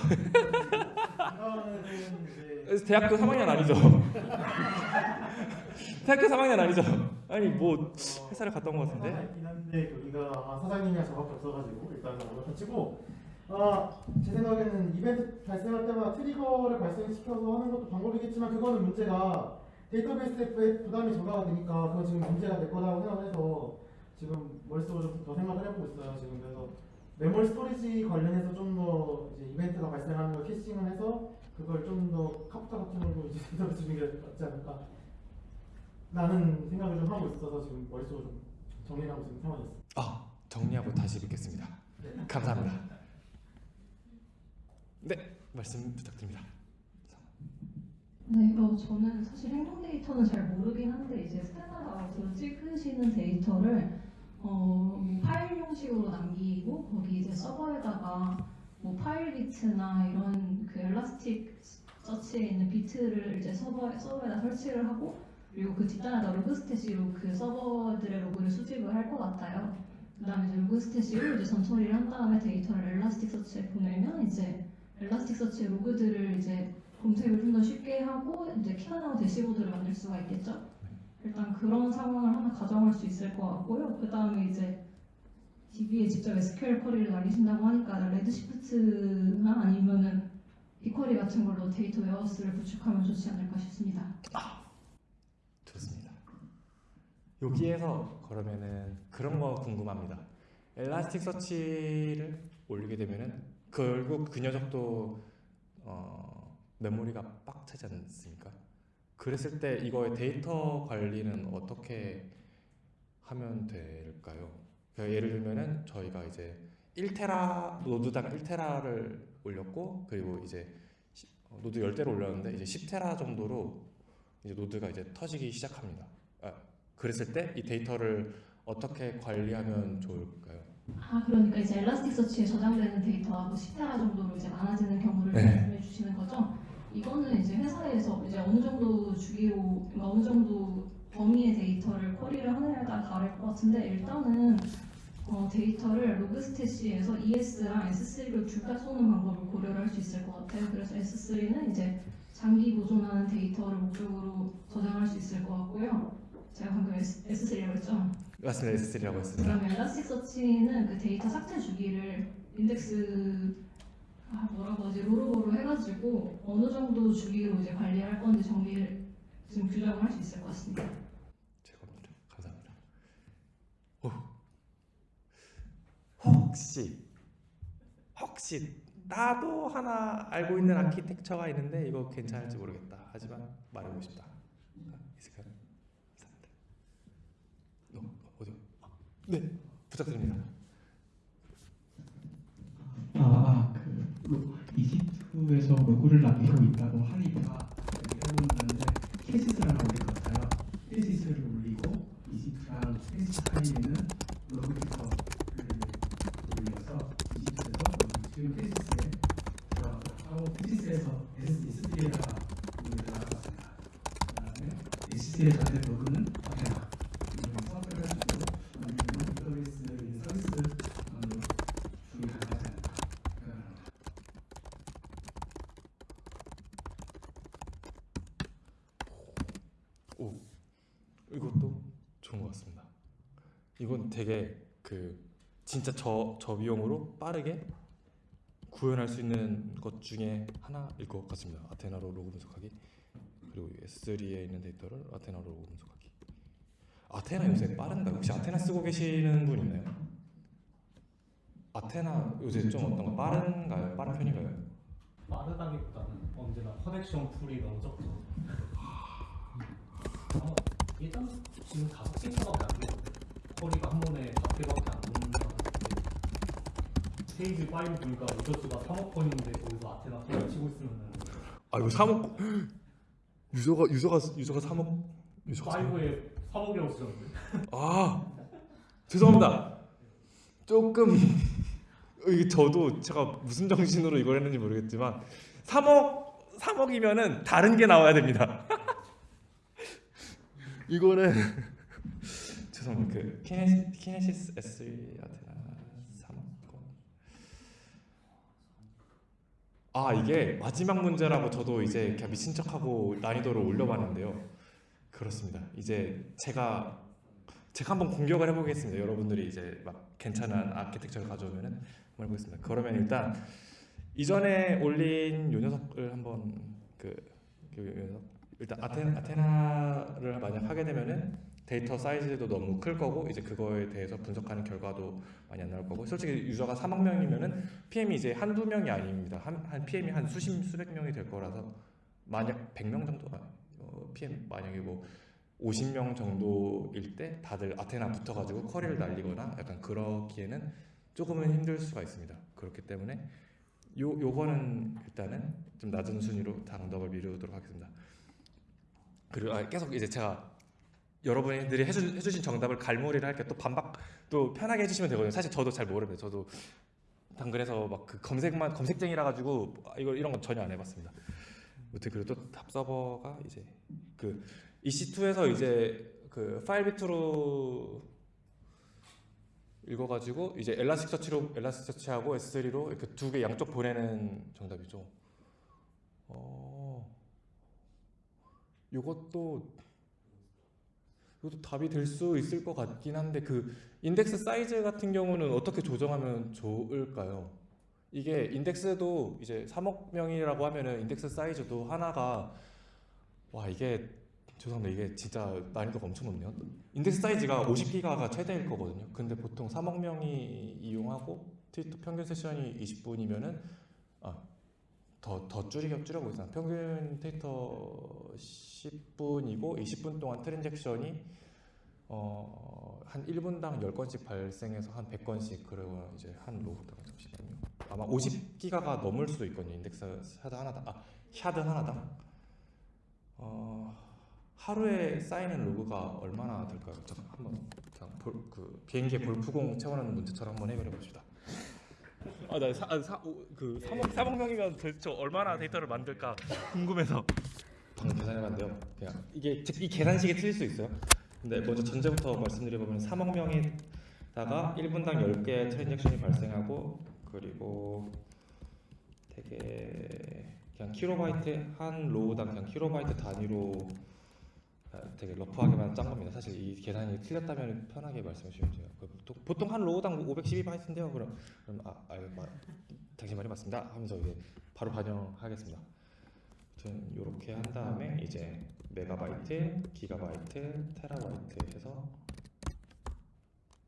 대학교 3학년 아니죠? 대학교 3학년 아니죠? 아니 뭐 회사를 온것 같은데 한데 여기가 아, 사장님이랑 저밖에 없어가지고 일단은 어렵다 치고 아, 제 생각에는 이벤트 발생할 때마다 트리거를 발생시켜서 하는 것도 방법이겠지만 그거는 문제가 데이터베이스에 부담이 전가가 되니까 그건 지금 문제가 될 거라고 생각해서 지금 머릿속으로 좀 더 생각을 해보고 있어요. 지금 그래서 메모리 storage 관련해서 좀 더 이제 이벤트가 발생하는 걸 caching을 해서 그걸 좀 더 카프카 같은 걸로 이제 제대로 주는 게 낫지 않을까 라는 생각을 좀 하고 있어서 지금 머릿속으로 좀 정리를 하고 있는 상황이었어요. 아 정리하고 다시 뵙겠습니다. 감사합니다. 네 말씀 부탁드립니다. 네, 어, 저는 사실 행동 데이터는 잘 모르긴 한데 이제 standard out으로 찍으시는 데이터를 어, 뭐 파일 형식으로 남기고 거기 이제 서버에다가 뭐 Filebeat나 이런 그 Elasticsearch에 있는 Beat를 이제 서버 서버에다 설치를 하고 그리고 그 뒷단에다 Logstash로 그 서버들의 로그를 수집을 할 것 같아요. 그다음에 이제 Logstash로 이제 전처리를 한 다음에 데이터를 Elasticsearch에 보내면 이제 Elasticsearch의 로그들을 이제 검색을 좀 더 쉽게 하고 이제 키가 나온 대시보드를 만들 수가 있겠죠. 일단 그런 상황을 하나 가정할 수 있을 것 같고요. 그 다음에 이제 DB에 직접 SQL query를 날리신다고 하니까 Redshift나 아니면은 BigQuery 같은 걸로 data warehouse를 구축하면 좋지 않을까 싶습니다. 좋습니다. 여기에서 그러면은 그런 거 궁금합니다. Elasticsearch를 올리게 되면은 결국 그 녀석도 어, 메모리가 빡 차지 않습니까? 그랬을 때 이거의 데이터 관리는 어떻게 하면 될까요? 그러니까 예를 들면은 저희가 이제 1테라 노드당 1테라를 올렸고 그리고 이제 시- 어, 노드 10대를 올렸는데 이제 10테라 정도로 이제 노드가 이제 터지기 시작합니다. 아, 그랬을 때 이 데이터를 어떻게 관리하면 좋을까요? 아 그러니까 이제 Elasticsearch에 저장되는 데이터가 뭐 10테라 정도로 이제 많아지는 경우를 네. 말씀해 주시는 거죠? 이거는 이제 회사에서 이제 어느 정도 주기로 그러니까 어느 정도 범위의 데이터를 query를 하느냐에 따라 다를 것 같은데 일단은 어, 데이터를 Logstash에서 ES랑 S3를 둘다 쏘는 방법을 고려를 할 수 있을 것 같아요. 그래서 S3는 이제 장기 보존하는 데이터를 목적으로 저장할 수 있을 것 같고요. 제가 방금 S, S3라고 했죠? 맞습니다. S3라고 했습니다. 그다음에 Elasticsearch는 그 데이터 삭제 주기를 인덱스 아 뭐라고 하지 로로버로 해가지고 어느 정도 주기로 이제 관리할 건지 정리를 지금 규정을 할 수 있을 것 같습니다. 죄송합니다. 감사합니다. 오. 혹시 혹시 나도 하나 알고 있는 아키텍처가 있는데 이거 괜찮을지 모르겠다. 하지만 말해보고 싶다. 아, 있을까요? 감사합니다. 너 어디? 아, 네 부탁드립니다. 아, 아, 그 로- 이집트에서 로고를 남기고 있다고 하니까 해보는데 캐시스라는 올릴 것 같아요. 캐시스를 올리고 이집트랑 캐시스 사이에는 로그부터 올려서 이집트에서 지금 캐시스에 들어가고 캐시스에서 S3에다가 로그를 나갔습니다. 그다음에 S3에 저한테 로그는 아테나 이런 서브를 해주고 아니면 서비스 서비스 어, 중에 가능하지 않을까 생각합니다. 오 이것도 좋은 것 같습니다. 이건 되게 그 진짜 저, 저 비용으로 빠르게 구현할 수 있는 것 중에 하나일 것 같습니다. 아테나로 로그 분석하기 그리고 S3에 있는 데이터를 아테나로 로그 분석하기. 아테나 요새 빠른가요? 혹시 아테나 쓰고 계시는 분 있나요? 아테나 요새 좀 어떤 거 빠른가요? 빠른 편인가요? 빠르다기보다는 언제나 커넥션 풀이 너무 적죠. 어, 일단 지금 다섯 개 차밖에 안 돼요. 허리가 한 번에 다섯 개밖에 안 놓는다는 페이지 5 보니까 유저수가 3억 건인데 거기서 아테나 소리 치고 있으면은 아 이거 3억 유저가 유저가 유저가 3억 유저가 3억 5에 3억이라고 쓰셨는데 아 죄송합니다. 조금 이게 저도 제가 무슨 정신으로 이걸 했는지 모르겠지만 3억 3억이면은 다른 게 나와야 됩니다. 이거는 죄송합니다. 그 키네시, 키네시스 S 아테나 3억 건. 아 이게 마지막 문제라고 저도 이제 그냥 미친 척하고 난이도를 올려봤는데요. 그렇습니다. 이제 제가 제가 한번 공격을 해보겠습니다. 여러분들이 이제 막 괜찮은 아키텍처를 가져오면은 한번 해보겠습니다. 그러면 일단 이전에 올린 요 녀석을 한번 그, 그 녀석 일단 Athe, Athena를 만약 하게 되면은 데이터 사이즈도 너무 클 거고 이제 그거에 대해서 분석하는 결과도 많이 안 나올 거고 솔직히 유저가 3억 명이면은 PM이 이제 한두 명이 아닙니다. 한, 한 PM이 한 수십 수백 명이 될 거라서 만약 100명 정도 어, PM 만약에 뭐 50명 정도일 때 다들 아테나 붙어가지고 커리를 날리거나 약간 그러기에는 조금은 힘들 수가 있습니다. 그렇기 때문에 요 요거는 일단은 좀 낮은 순위로 당덕을 미루도록 하겠습니다. 그리고 아, 계속 이제 제가 여러분들이 해주, 해주신 정답을 갈무리를 할게 또 반박 또 편하게 해주시면 되거든요. 사실 저도 잘 모릅니다. 저도 당근에서 막 그 검색만 검색쟁이라 가지고 이걸 이런 건 전혀 안 해봤습니다. 아무튼 그리고 또탑 서버가 이제 그 EC2에서 이제 그 파일 비트로 읽어가지고 이제 엘라스틱 서치로 엘라스틱 서치하고 S3로 이렇게 두 개 양쪽 보내는 정답이죠. 어, 이것도 이것도 답이 될 수 있을 것 같긴 한데 그 인덱스 사이즈 같은 경우는 어떻게 조정하면 좋을까요? 이게 인덱스도 이제 3억 명이라고 하면은 인덱스 사이즈도 하나가 와 이게 죄송합니다. 이게 진짜 난이도가 엄청 높네요. 인덱스 사이즈가 50기가가 최대일 거거든요. 근데 보통 3억 명이 이용하고 트위터 평균 세션이 20분이면은 아 더 더 줄이겨 줄여보겠습니다 평균 트위터 10분이고 20분 동안 transaction이 어, 한 1분당 10건씩 발생해서 한 100건씩 그러고 이제 한 로그당 잠시만요. 아마 50기가가 넘을 수도 있거든요. 인덱스 shard 하나당. 아 shard 하나당. 어, 하루에 쌓이는 로그가 얼마나 될까요? 잠깐 한번 그 비행기에 골프공 채워넣는 문제처럼 한번 해결해 봅시다. 아나 아, 사, 그 3억 3억 명이면 도대체 얼마나 데이터를 만들까 궁금해서 방금 계산해봤는데요. 그냥 이게 즉이 계산식이 틀릴 수 있어요. 근데 먼저 전제부터 말씀드려보면 3억 명에다가 1분당 10개의 transaction이 발생하고 그리고 되게 그냥 킬로바이트 한 row당 그냥 킬로바이트 단위로 아, 되게 rough하게만 짠 겁니다. 사실 이 계산이 틀렸다면 편하게 말씀해 주시면 돼요. 그 보통, 한 로우당 512바이트인데요. 그럼 그럼 아, 아 마, 당신 말이 맞습니다. 하면서 이제 바로 반영하겠습니다. 아무튼 이렇게 한 다음에 이제 메가바이트, 기가바이트, 테라바이트 해서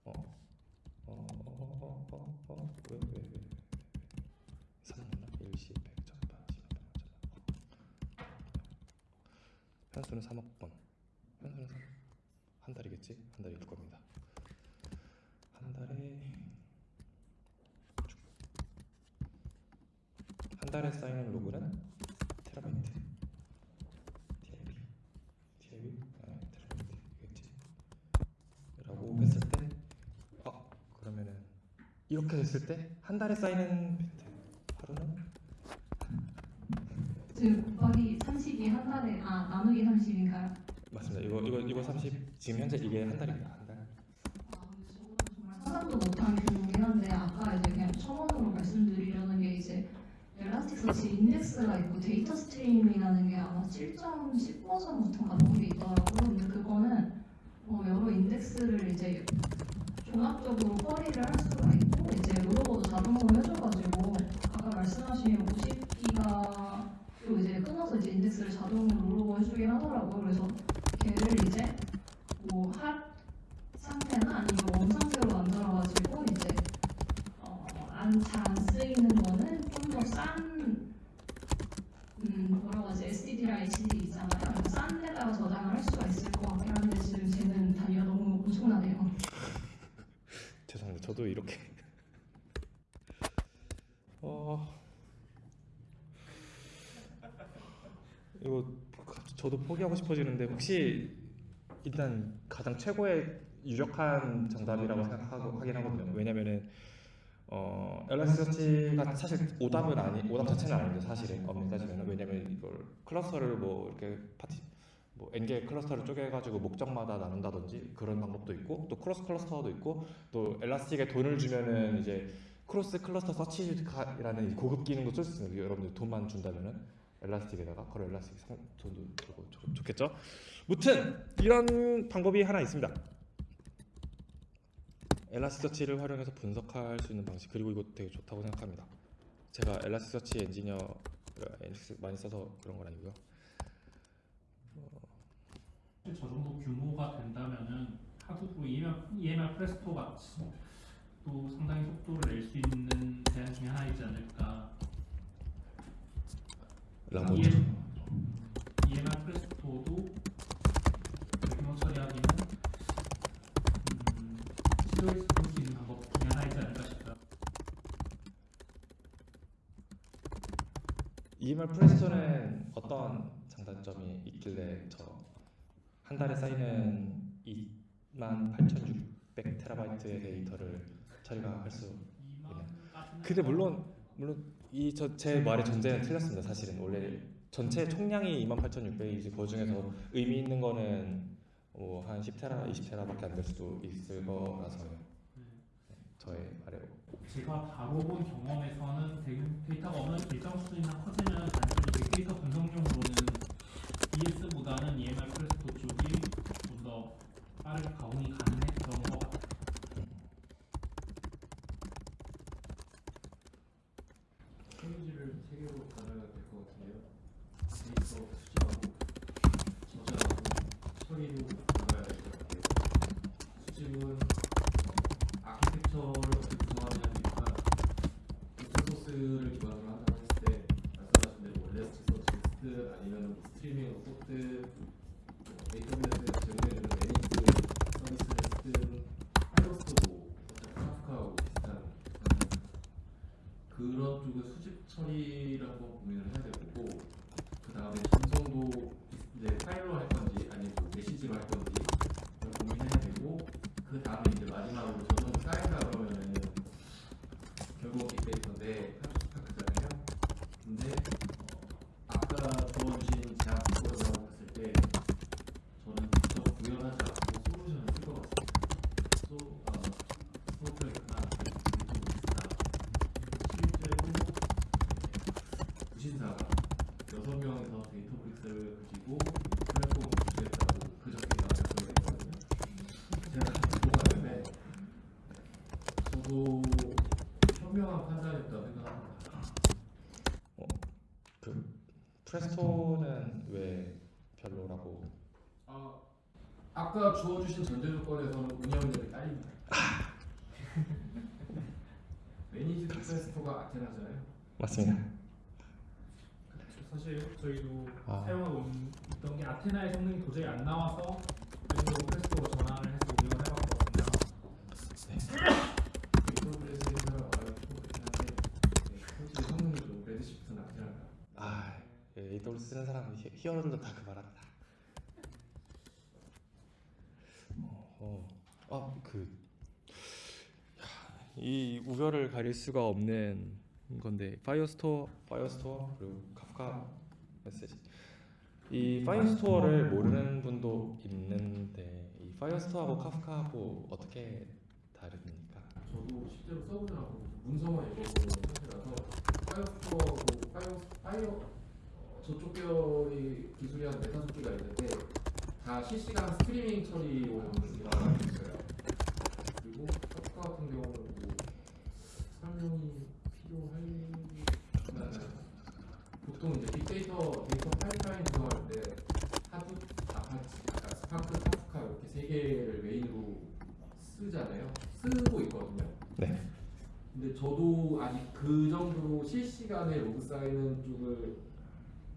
어, 어, 어, 어, 어, 어, 왜, 왜, 왜, 3나 일시, 백, 천만, 십만, 천만. 편수는 3억 번. 편수는 3, 한 달이겠지? 한 달일 겁니다. 한 달에 한 달에 쌓이는 로그는 테라바이트. TIB. TIB? 아, 테라바이트겠지. 라고 했을 때, 어, 그러면은 이렇게 됐을 때 한 달에 쌓이는 비트 하루는 지금 곱하기 30이 한 달에 아 나누기 30인가요? 맞습니다. 이거 이거 이거 30 지금 현재 이게 한 달입니다. 한 달. 정말 상상도 못한 규모긴 한데 아까 이제 그냥 첨언으로 말씀드리려는 게 이제 Elasticsearch 인덱스가 있고 data stream이라는 게 아마 7.10 버전부터가 나온 게 있더라고요. 근데 그거는 어, 여러 인덱스를 이제 종합적으로 처리를 할 수가 있고 이제 rollover도 자동으로 해줘가지고 아까 말씀하신 50기가로 이제 끊어서 이제 인덱스를 자동으로 rollover 해주긴 하더라고요. 그래서 걔를 이제 뭐핫 상태나 아니면 원 상태로 만들어가지고 이제 어안잘안 쓰이는 거는 좀 더 싼 음, 뭐라고 하지 SSD랑 HDD 있잖아요. 싼 데다가 저장을 할 수가 있을 것 같긴 한데 지금 쟤는 단위가 너무 엄청나네요. 죄송합니다. 저도 이렇게 어 이거 저도 포기하고 싶어지는데 혹시 일단 가장 최고의 유력한 정답이라고 생각하고 하긴 하거든요. 왜냐면은 어 Elastic이 사실 오답은 아니 오답 자체는 아닌데 사실은 엄밀히 따지면 왜냐면 이걸 cluster를 뭐 이렇게 파티 뭐 n개 cluster를 쪼개가지고 목적마다 나눈다든지 그런 방법도 있고 또 cross cluster도 있고 또 Elastic에 돈을 주면은 이제 cross cluster search라는 고급 기능도 쓸 수 있습니다. 여러분들 돈만 준다면은 엘라스틱에다가 그런 엘라스틱 상 돈도 주고 좋- 좋겠죠. 무튼 이런 방법이 하나 있습니다. 엘라스서치를 활용해서 분석할 수 있는 방식 그리고 이거 되게 좋다고 생각합니다. 제가 엘라스서치 엔지니어 많이 써서 그런 건 아니고요. 어, 저 정도 규모가 된다면은 한국으로 EMR, EMR 프레스토 같이 또 상당히 속도를 낼 수 있는 대안 중에 하나이지 않을까. 라고 EMR 프레스토도 규모 처리하기는 음, 시도해 볼수 있는 방법 중에 하나이지 않을까 싶어요. EMR 프레스토는 어떤 장단점이 있길래 저 한 달에 쌓이는 28,600 테라바이트의 데이터를 처리가 할 수 있는. 근데 물론 물론 이저제 말의 전제는 틀렸습니다. 사실은 원래 전체 총량이 28,600이지 그 중에서 의미 있는 거는 뭐한 10테라, 20테라밖에 안 될 수도 있을 거라서요. 네, 저의 말에 제가 다뤄본 경험에서는 데- 데이터가 어느 일정 수준이나 커지면 단순히 빅데이터 분석용으로는 ES보다는 EMR 프레스토 쪽이 좀 더 빠르게 가공이 가능했던 것 같아요. 페이지를 세 개로 나눠야 될 것 같은데요. 데이터 수집하고 저장하고 같아요. 수집은 아키텍처를 어떻게 구성하느냐니까 open source를 기반으로 한다고 했을 때 말씀하신 대로 Elasticsearch 아니면 스트리밍 소프트 AWS에서 제공해주는 managed 서비스를 쓰든 Firehose도 카프카하고 비슷한 그런 쪽의 수집 처리를 한번 고민을 해야 될 거고 그 다음에 전송도 이제 파일로 할 건지 아니면 뭐 메시지로 할 건지 그걸 고민해야 되고 그 다음에 이제 마지막으로 전송 쌓인다 그러면은 결국 빅데이터인데 카프카잖아요. 근데 어, 아까 주어주신 제안 그거라고 봤을 때 저는 직접 구현하지 않고 솔루션을 쓸 것 같습니다. 소, 어, 스노플레이크나 빅데이터나 실제로 부 신사가 여섯 명에서 데이터브릭스를 가지고 플랫폼을 구축했다고 그저께 말씀을 했거든요. 제가 듣고 갔는데 저도 현명한 판단이었다고 생각합니다. 그 Presto는 왜 별로라고? 아, 아까 주어주신 전제 조건에서는 운영력이 딸립니다. managed Presto가 Athena잖아요. 맞습니다. 사실 저희도 아. 사용하고 있던 게 Athena의 성능이 도저히 안 나와서 일부러 Presto로 전환을 해서 운영을 해봤거든요. 아, 예, AWS 쓰는 사람 he- hero들도 다 그 말합니다. 어, 어, 아, 그, 이 우열을 가릴 수가 없는 건데 Firehose, Firehose 그리고 카프카 메시지. 이 파이어스토어를 모르는 분도 있는데 이 Firehose하고 Kafka하고 어떻게 다릅니까? 저도 실제로 않고 문서만 읽어보는 상태라서 파이어스토어하고 파이어 어, 저쪽 계열의 기술이 한 네다섯 개가 있는데 다 실시간 스트리밍 처리용으로 있어요. 그리고 카프카 같은 경우는 뭐 설명이 필요할 보통 이제 빅데이터 데이터 파이프라인 구성할 때 Hadoop, Apache, 아까 스파크, 개를 main으로 쓰잖아요. 쓰고 있거든요. 네. 근데 저도 아직 그 정도로 실시간에 로그 쌓이는 쪽을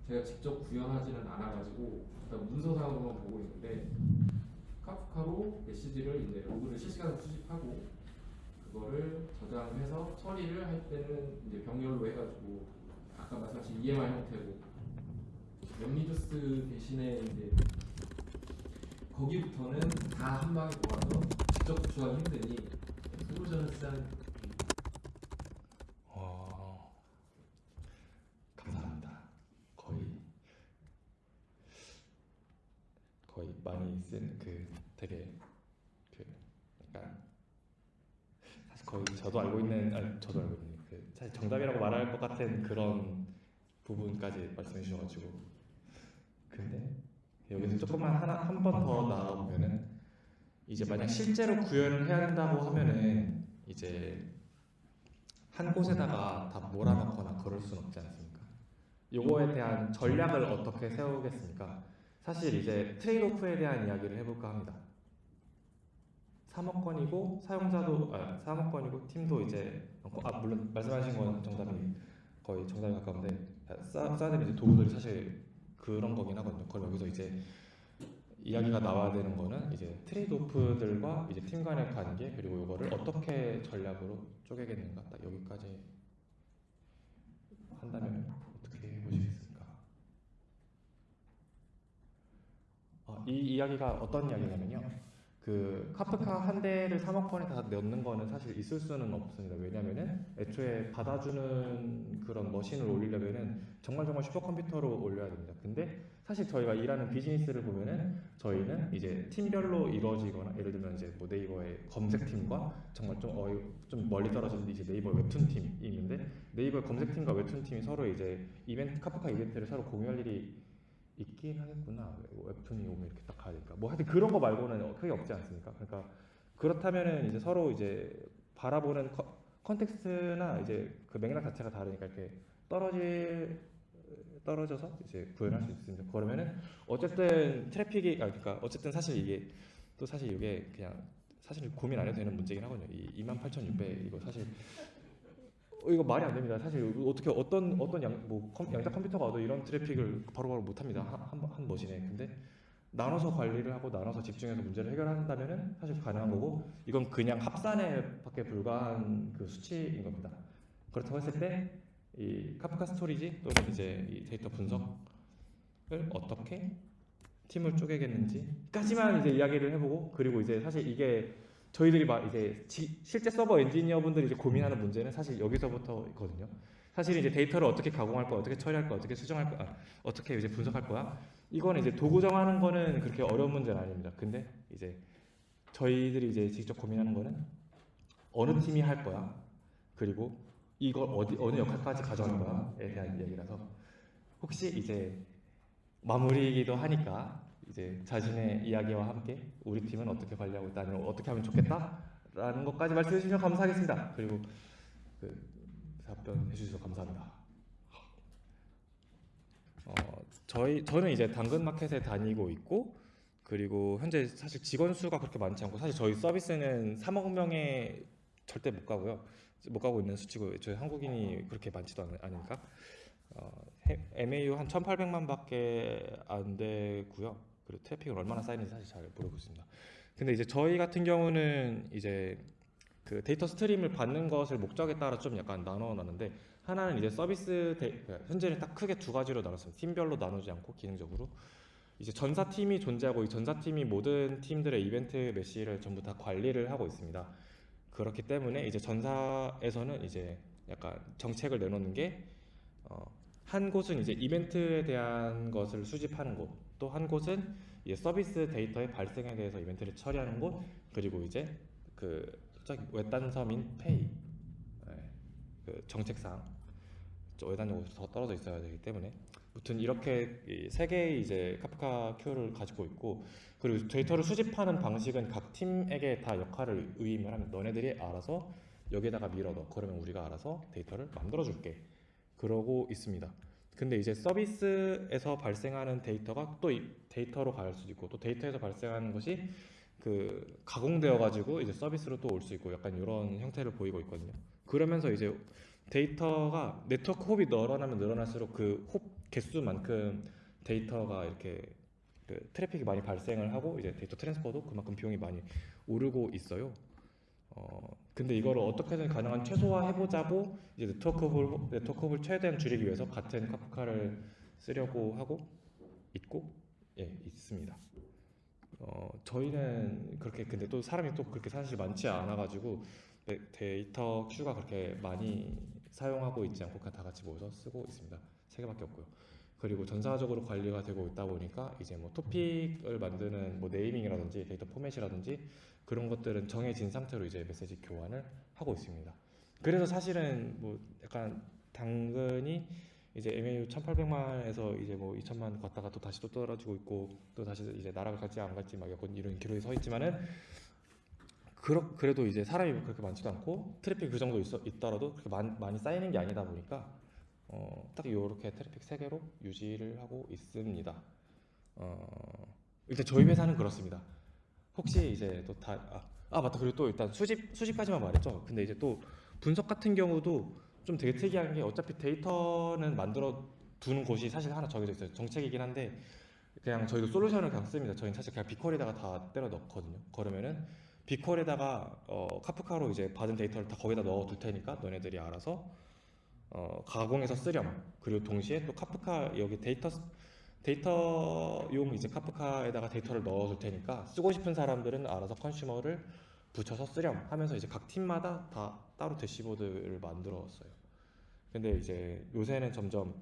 제가 직접 구현하지는 않아가지고 일단 문서상으로만 보고 있는데 Kafka로 메시지를 이제 로그를 실시간으로 수집하고 그거를 저장해서 처리를 할 때는 이제 병렬로 해가지고 아까 말씀하신 EMR 형태고 MapReduce 대신에 이제 거기부터는 다 한 방에 모아서 직접 구축하기 힘드니 솔루션을 쓰자는 어, 감사합니다. 거의 거의 많이 쓴 그 되게 그 약간 사실 거의 저도 알고 있는 아니 저도 알고 있는 그 사실 정답이라고 말할 것 같은 그런 부분까지 말씀해 주셔가지고 여기서 조금만 하나 한 번 더 나가 보면은 이제 만약 실제로 구현을 해야 된다고 하면은 이제 한 곳에다가 다 몰아넣거나 그럴 수는 없지 않습니까? 요거에 대한 전략을 어떻게 세우겠습니까? 사실 이제 트레이드오프에 대한 이야기를 해볼까 합니다. 3억 건이고 사용자도 아 3억 건이고 팀도 이제 아 물론 말씀하신 건 정답이 거의 정답에 가까운데 되는 이제 도구들이 사실 그런 거긴 하거든요. 그럼 여기서 이제 이야기가 나와야 되는 거는 이제 트레이드오프들과 이제 팀 간의 관계 그리고 이거를 어떻게 전략으로 쪼개겠는가 딱 여기까지 한다면 어떻게 해보시겠습니까? 아, 이 이야기가 어떤 이야기냐면요. 그 카프카 한 대를 3억 건에 다 넣는 거는 사실 있을 수는 없습니다. 왜냐면은 애초에 받아주는 그런 머신을 올리려면은 정말 정말 슈퍼컴퓨터로 올려야 됩니다. 근데 사실 저희가 일하는 비즈니스를 보면은 저희는 이제 팀별로 이루어지거나 예를 들면 이제 뭐 네이버의 검색팀과 정말 좀 어이 좀 멀리 떨어진 이제 네이버 웹툰 팀이 있는데 네이버 검색팀과 웹툰 팀이 서로 이제 이벤트 카프카 이벤트를 서로 공유할 일이 있긴 하겠구나 웹툰이 오면 이렇게 딱 가야 되니까 뭐 하여튼 그런 거 말고는 크게 없지 않습니까? 그러니까 그렇다면은 이제 서로 이제 바라보는 con- context나 이제 그 맥락 자체가 다르니까 이렇게 떨어질 떨어져서 이제 구현할 수 있습니다. 그러면은 어쨌든 traffic이 아 그러니까 어쨌든 사실 이게 또 사실 이게 그냥 사실 고민 안 해도 되는 문제긴 하거든요. 이 28,600 이거 사실 어, 이거 말이 안 됩니다. 사실 어떻게 어떤 어떤 양, 뭐 컴, 양자 컴퓨터가 와도 이런 traffic을 바로바로 못 합니다. 한, 한, 한 머신에. 근데 나눠서 관리를 하고 나눠서 집중해서 문제를 해결한다면은 사실 가능한 거고 이건 그냥 합산에 밖에 불과한 그 수치인 겁니다. 그렇다고 했을 때 이 Kafka storage 또는 이제 이 데이터 분석을 어떻게 팀을 쪼개겠는지까지만 이제 이야기를 해보고 그리고 이제 사실 이게 저희들이 막 이제 지- 실제 서버 엔지니어분들이 이제 고민하는 문제는 사실 여기서부터거든요. 사실 이제 데이터를 어떻게 가공할 거야, 어떻게 처리할 거야, 어떻게 수정할 거야, 아, 어떻게 이제 분석할 거야. 이거는 이제 도구 정하는 거는 그렇게 어려운 문제는 아닙니다. 근데 이제 저희들이 이제 직접 고민하는 거는 어느 팀이 할 거야, 그리고 이걸 어디 어느 역할까지 가져갈 거야에 대한 이야기라서 혹시 이제 마무리이기도 하니까 이제 자신의 이야기와 함께 우리 팀은 어떻게 관리하고 있다 아니면 어떻게 하면 좋겠다라는 것까지 말씀해 주시면 감사하겠습니다. 그리고 그 답변해 주셔서 감사합니다. 어, 저희 저는 이제 당근마켓에 다니고 있고 그리고 현재 사실 직원 수가 그렇게 많지 않고 사실 저희 서비스는 3억 명에 절대 못 가고요. 못 가고 있는 수치고 저희 한국인이 그렇게 많지도 않, 않으니까 어, 해- MAU 한 1,800만 밖에 안 되고요. 그리고 트래픽은 얼마나 쌓이는지 사실 잘 모르고 있습니다. 근데 이제 저희 같은 경우는 이제 그 데이터 스트림을 받는 것을 목적에 따라 좀 약간 나눠 놨는데 하나는 이제 서비스 데, 그 현재는 딱 크게 두 가지로 나눴습니다. 팀별로 나누지 않고 기능적으로 이제 전사 팀이 존재하고 이 전사 팀이 모든 팀들의 이벤트 메시지를 전부 다 관리를 하고 있습니다. 그렇기 때문에 이제 전사에서는 이제 약간 정책을 내놓는 게 어, 한 곳은 이제 이벤트에 대한 것을 수집하는 곳, 또 한 곳은 서비스 데이터의 발생에 대해서 이벤트를 처리하는 곳, 그리고 이제 그 저기 외딴 섬인 페이, 네, 그 정책상 저 외딴 곳에 더 떨어져 있어야 되기 때문에. 아무튼 이렇게 이세 개의 이제 카프카 큐를 가지고 있고 그리고 데이터를 수집하는 방식은 각 팀에게 다 역할을 위임을 하면 너네들이 알아서 여기에다가 밀어 넣어. 그러면 우리가 알아서 데이터를 만들어 줄게. 그러고 있습니다. 근데 이제 서비스에서 발생하는 데이터가 또이 데이터로 갈 수도 있고 또 데이터에서 발생하는 것이 그 가공되어 가지고 이제 서비스로 또 올 수 있고 약간 이런 형태를 보이고 있거든요. 그러면서 이제 데이터가 네트워크 hop이 늘어나면 늘어날수록 그 hop 개수만큼 데이터가 이렇게 그 트래픽이 많이 발생을 하고 이제 데이터 transfer도 그만큼 비용이 많이 오르고 있어요. 어 근데 이거를 어떻게든 가능한 최소화 해보자고 이제 네트워크 hop을 네트워크 hop을 최대한 줄이기 위해서 같은 Kafka를 쓰려고 하고 있고 예 있습니다. 어 저희는 그렇게 근데 또 사람이 또 그렇게 사실 많지 않아가지고 데- 데이터 큐가 그렇게 많이 사용하고 있지 않고 그냥 다 같이 모여서 쓰고 있습니다. 세 개밖에 없고요. 그리고 전사적으로 관리가 되고 있다 보니까 이제 뭐 토픽을 만드는 뭐 네이밍이라든지 데이터 포맷이라든지 그런 것들은 정해진 상태로 이제 메시지 교환을 하고 있습니다. 그래서 사실은 뭐 약간 당근이 이제 MAU 1,800만에서 이제 뭐 2천만 갔다가 또 다시 또 떨어지고 있고 또 다시 이제 나락을 갈지 안 갈지 막 약간 이런 기록이 서 있지만은 그렇 그래도 이제 사람이 그렇게 많지도 않고 트래픽 그 정도 있어, 있더라도 그렇게 많, 많이 쌓이는 게 아니다 보니까 어, 딱 이렇게 트래픽 세 개로 유지를 하고 있습니다. 어, 일단 저희 회사는 그렇습니다. 혹시 이제 또 다 아, 아 맞다 그리고 또 일단 수집 수집까지만 말했죠. 근데 이제 또 분석 같은 경우도 좀 되게 특이한 게 어차피 데이터는 만들어 두는 곳이 사실 하나 정해져 있어요. 정책이긴 한데 그냥 저희도 솔루션을 그냥 씁니다. 저희는 사실 그냥 BigQuery에다가 다 때려 넣거든요. 그러면은 BigQuery에다가 어, Kafka로 이제 받은 데이터를 다 거기다 넣어 둘 테니까 너네들이 알아서 어, 가공해서 쓰렴. 그리고 동시에 또 카프카 여기 데이터 데이터용 이제 Kafka에다가 데이터를 넣어 둘 테니까 쓰고 싶은 사람들은 알아서 consumer를 붙여서 쓰렴 하면서 이제 각 팀마다 다 따로 대시보드를 만들었어요. 근데 이제 요새는 점점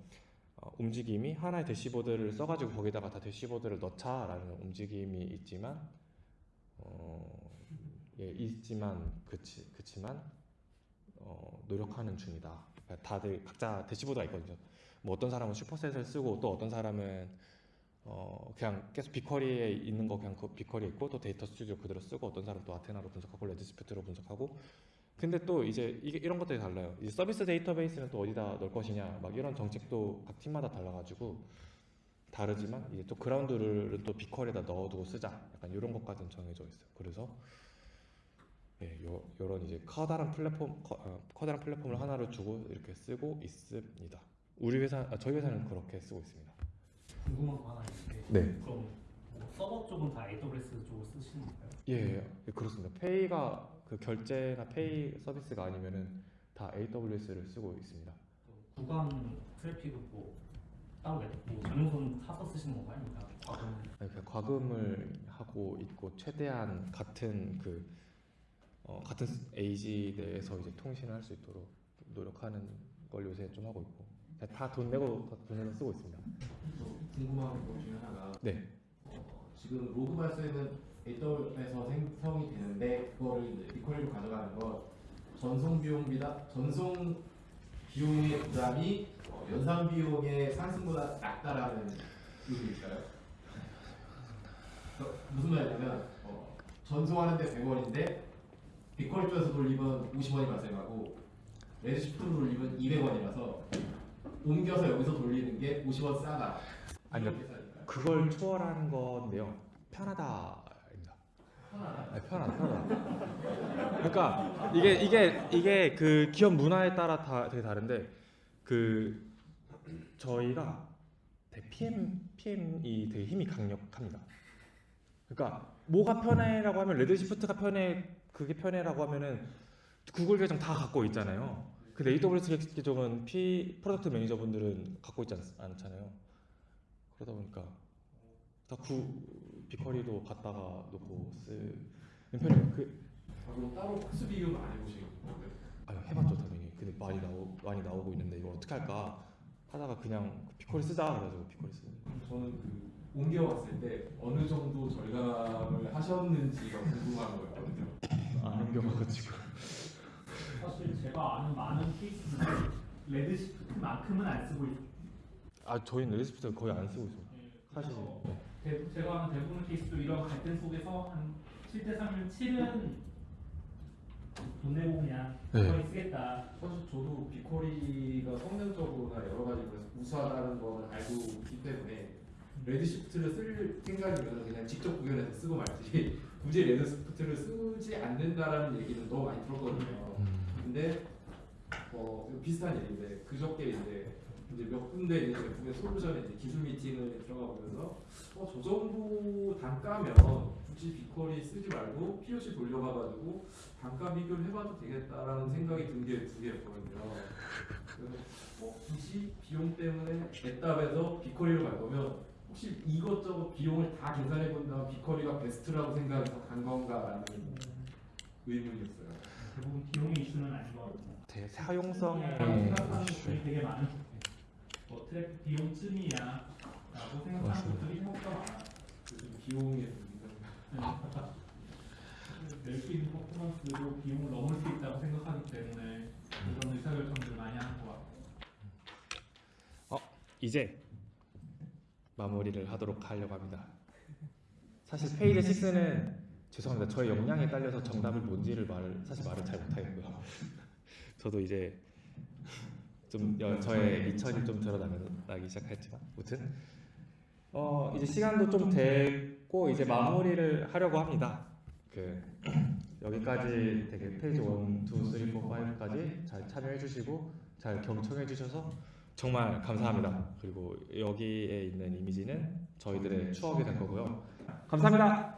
어, 움직임이 하나의 대시보드를 써가지고 거기다가 다 대시보드를 넣자라는 움직임이 있지만 어, 예, 있지만 그치 그치만 어, 노력하는 중이다. 다들 각자 대시보드가 있거든요. 뭐 어떤 사람은 Superset을 쓰고 또 어떤 사람은 어 그냥 계속 BigQuery에 있는 거 그냥 그 BigQuery에 있고 또 Data Studio 그대로 쓰고 어떤 사람은 또 Athena로 분석하고 Redshift로 분석하고 근데 또 이제 이게 이런 것들이 달라요. 이제 서비스 데이터베이스는 또 어디다 넣을 것이냐 막 이런 정책도 각 팀마다 달라가지고 다르지만 이제 또 그라운드를 또 BigQuery에다 넣어두고 쓰자 약간 이런 것까지는 정해져 있어요. 그래서 예, 요, 요런 이제 커다란 플랫폼 커, 어, 커다란 플랫폼을 하나를 주고 이렇게 쓰고 있습니다. 우리 회사 아, 저희 회사는 그렇게 쓰고 있습니다. 궁금한 거 하나 있는데 네. 그럼 뭐 서버 쪽은 다 AWS 쪽을 쓰시는 거예요? 예, 예, 그렇습니다. 페이가 그 결제나 페이 서비스가 아니면은 다 AWS를 쓰고 있습니다. 구간 트래픽은 뭐 따로 내- 뭐 전용선 사서 쓰시는 건가요? 아니면 과금 아니, 그냥 과금을 하고 있고 최대한 같은 그 어, 같은 AG 내에서 이제 통신을 할 수 있도록 노력하는 걸 요새 좀 하고 있고 다 돈 내고 돈 내고 쓰고 있습니다. 궁금한 것 중에 하나가 네. 어, 지금 로그 발수에는 AWS에서 생성이 되는데 그거를 이제 비퀄리로 가져가는 건 전송 비용비다 전송 비용의 부담이 어, 연산 비용의 상승보다 낮다라는 의미일까요? 그 무슨 말이냐면 어, 전송하는데 100원인데 비퀄리 쪽에서 돌리면 50원이 발생하고 레드시프트로 돌리면 200원이라서 옮겨서 여기서 돌리는 게 50원 싸다. 아니요. 그걸 초월하는 건데요. 편하다입니다. 편하다. 네, 편하다, 편하다. 그러니까 이게 이게 이게 그 기업 문화에 따라 다 되게 다른데 그 저희가 PM PM이 되게 힘이 강력합니다. 그러니까 뭐가 편해라고 하면 Redshift가 편해 그게 편해라고 하면은 구글 계정 다 갖고 있잖아요. 근데 AWS 계정은 P product manager분들은 갖고 있지 않, 않잖아요. 그러다 보니까 다 구 비커리도 갖다가 놓고 쓰는 편이에요. 그 아, 그럼 따로 코스 비교는 안 해보신 거예요? 아유 해봤죠 당연히. 근데 많이 나오 많이 나오고 있는데 이거 어떻게 할까 하다가 그냥 비커리 쓰자 그래가지고 비커리 쓰는. 저는 그 옮겨왔을 때 어느 정도 절감을 하셨는지가 궁금한 거였거든요. 안 옮겨가지고. 사실 제가 아는 많은 케이스는 Redshift만큼은 안 쓰고 있어요. 아 저희는 Redshift 거의 안 쓰고 있어요. 사실. 그래서 네. 대, 제가 아는 대부분 케이스도 이런 갈등 속에서 한 7대 3을 7은 돈 내고 그냥 네. 거의 쓰겠다. 사실 저도 BigQuery가 성능적으로나 여러 가지 우수하다는 걸 알고 있기 때문에 Redshift를 쓸 생각이면 그냥 직접 구현해서 쓰고 말지 굳이 Redshift를 쓰지 않는다라는 얘기는 너무 많이 들었거든요. 음. 근데 어 비슷한 일인데 그저께 이제 몇 군데 이제 제품의 솔루션에 이제 기술 미팅을 들어가 보면서 어 저 정도 단가면 굳이 비퀄이 쓰지 말고 POC 돌려가가지고 단가 비교를 해봐도 되겠다라는 생각이 든 게 두 개였거든요. 그래서 어 굳이 비용 때문에 애답에서 비퀄리로 갈 거면 혹시 이것저것 비용을 다 계산해 본다면 비퀄리가 베스트라고 생각해서 간 건가라는 의문이었어요. 대부분 비용의 이슈는 아닌 것 같고. 되게 사용성의 생각하는 이슈. 것들이 되게 많은 것 같아요. 뭐 트래픽 비용쯤이야 라고 생각하는 것들이 생각보다 많아요. 요즘 비용의 문제가 낼수 있는 퍼포먼스로 비용을 넘을 수 있다고 생각하기 때문에 그런 의사결정들을 많이 하는 것 같아요. 이제 마무리를 하도록 하려고 합니다. 사실 페이지 6는 죄송합니다. 저의 역량에 딸려서 정답을 뭔지를 말을 사실 말을 잘 못하겠고요. 저도 이제 좀 여- 저의 밑천이 좀 드러나기 시작했지만, 무튼 어 이제 시간도 좀 됐고 이제 마무리를 하려고 합니다. 그 여기까지 되게 페이지 1, 2, 3, 4, 5까지 잘 참여해 주시고 잘 경청해 주셔서 정말 감사합니다. 그리고 여기에 있는 이미지는 저희들의 추억이 될 거고요. 감사합니다.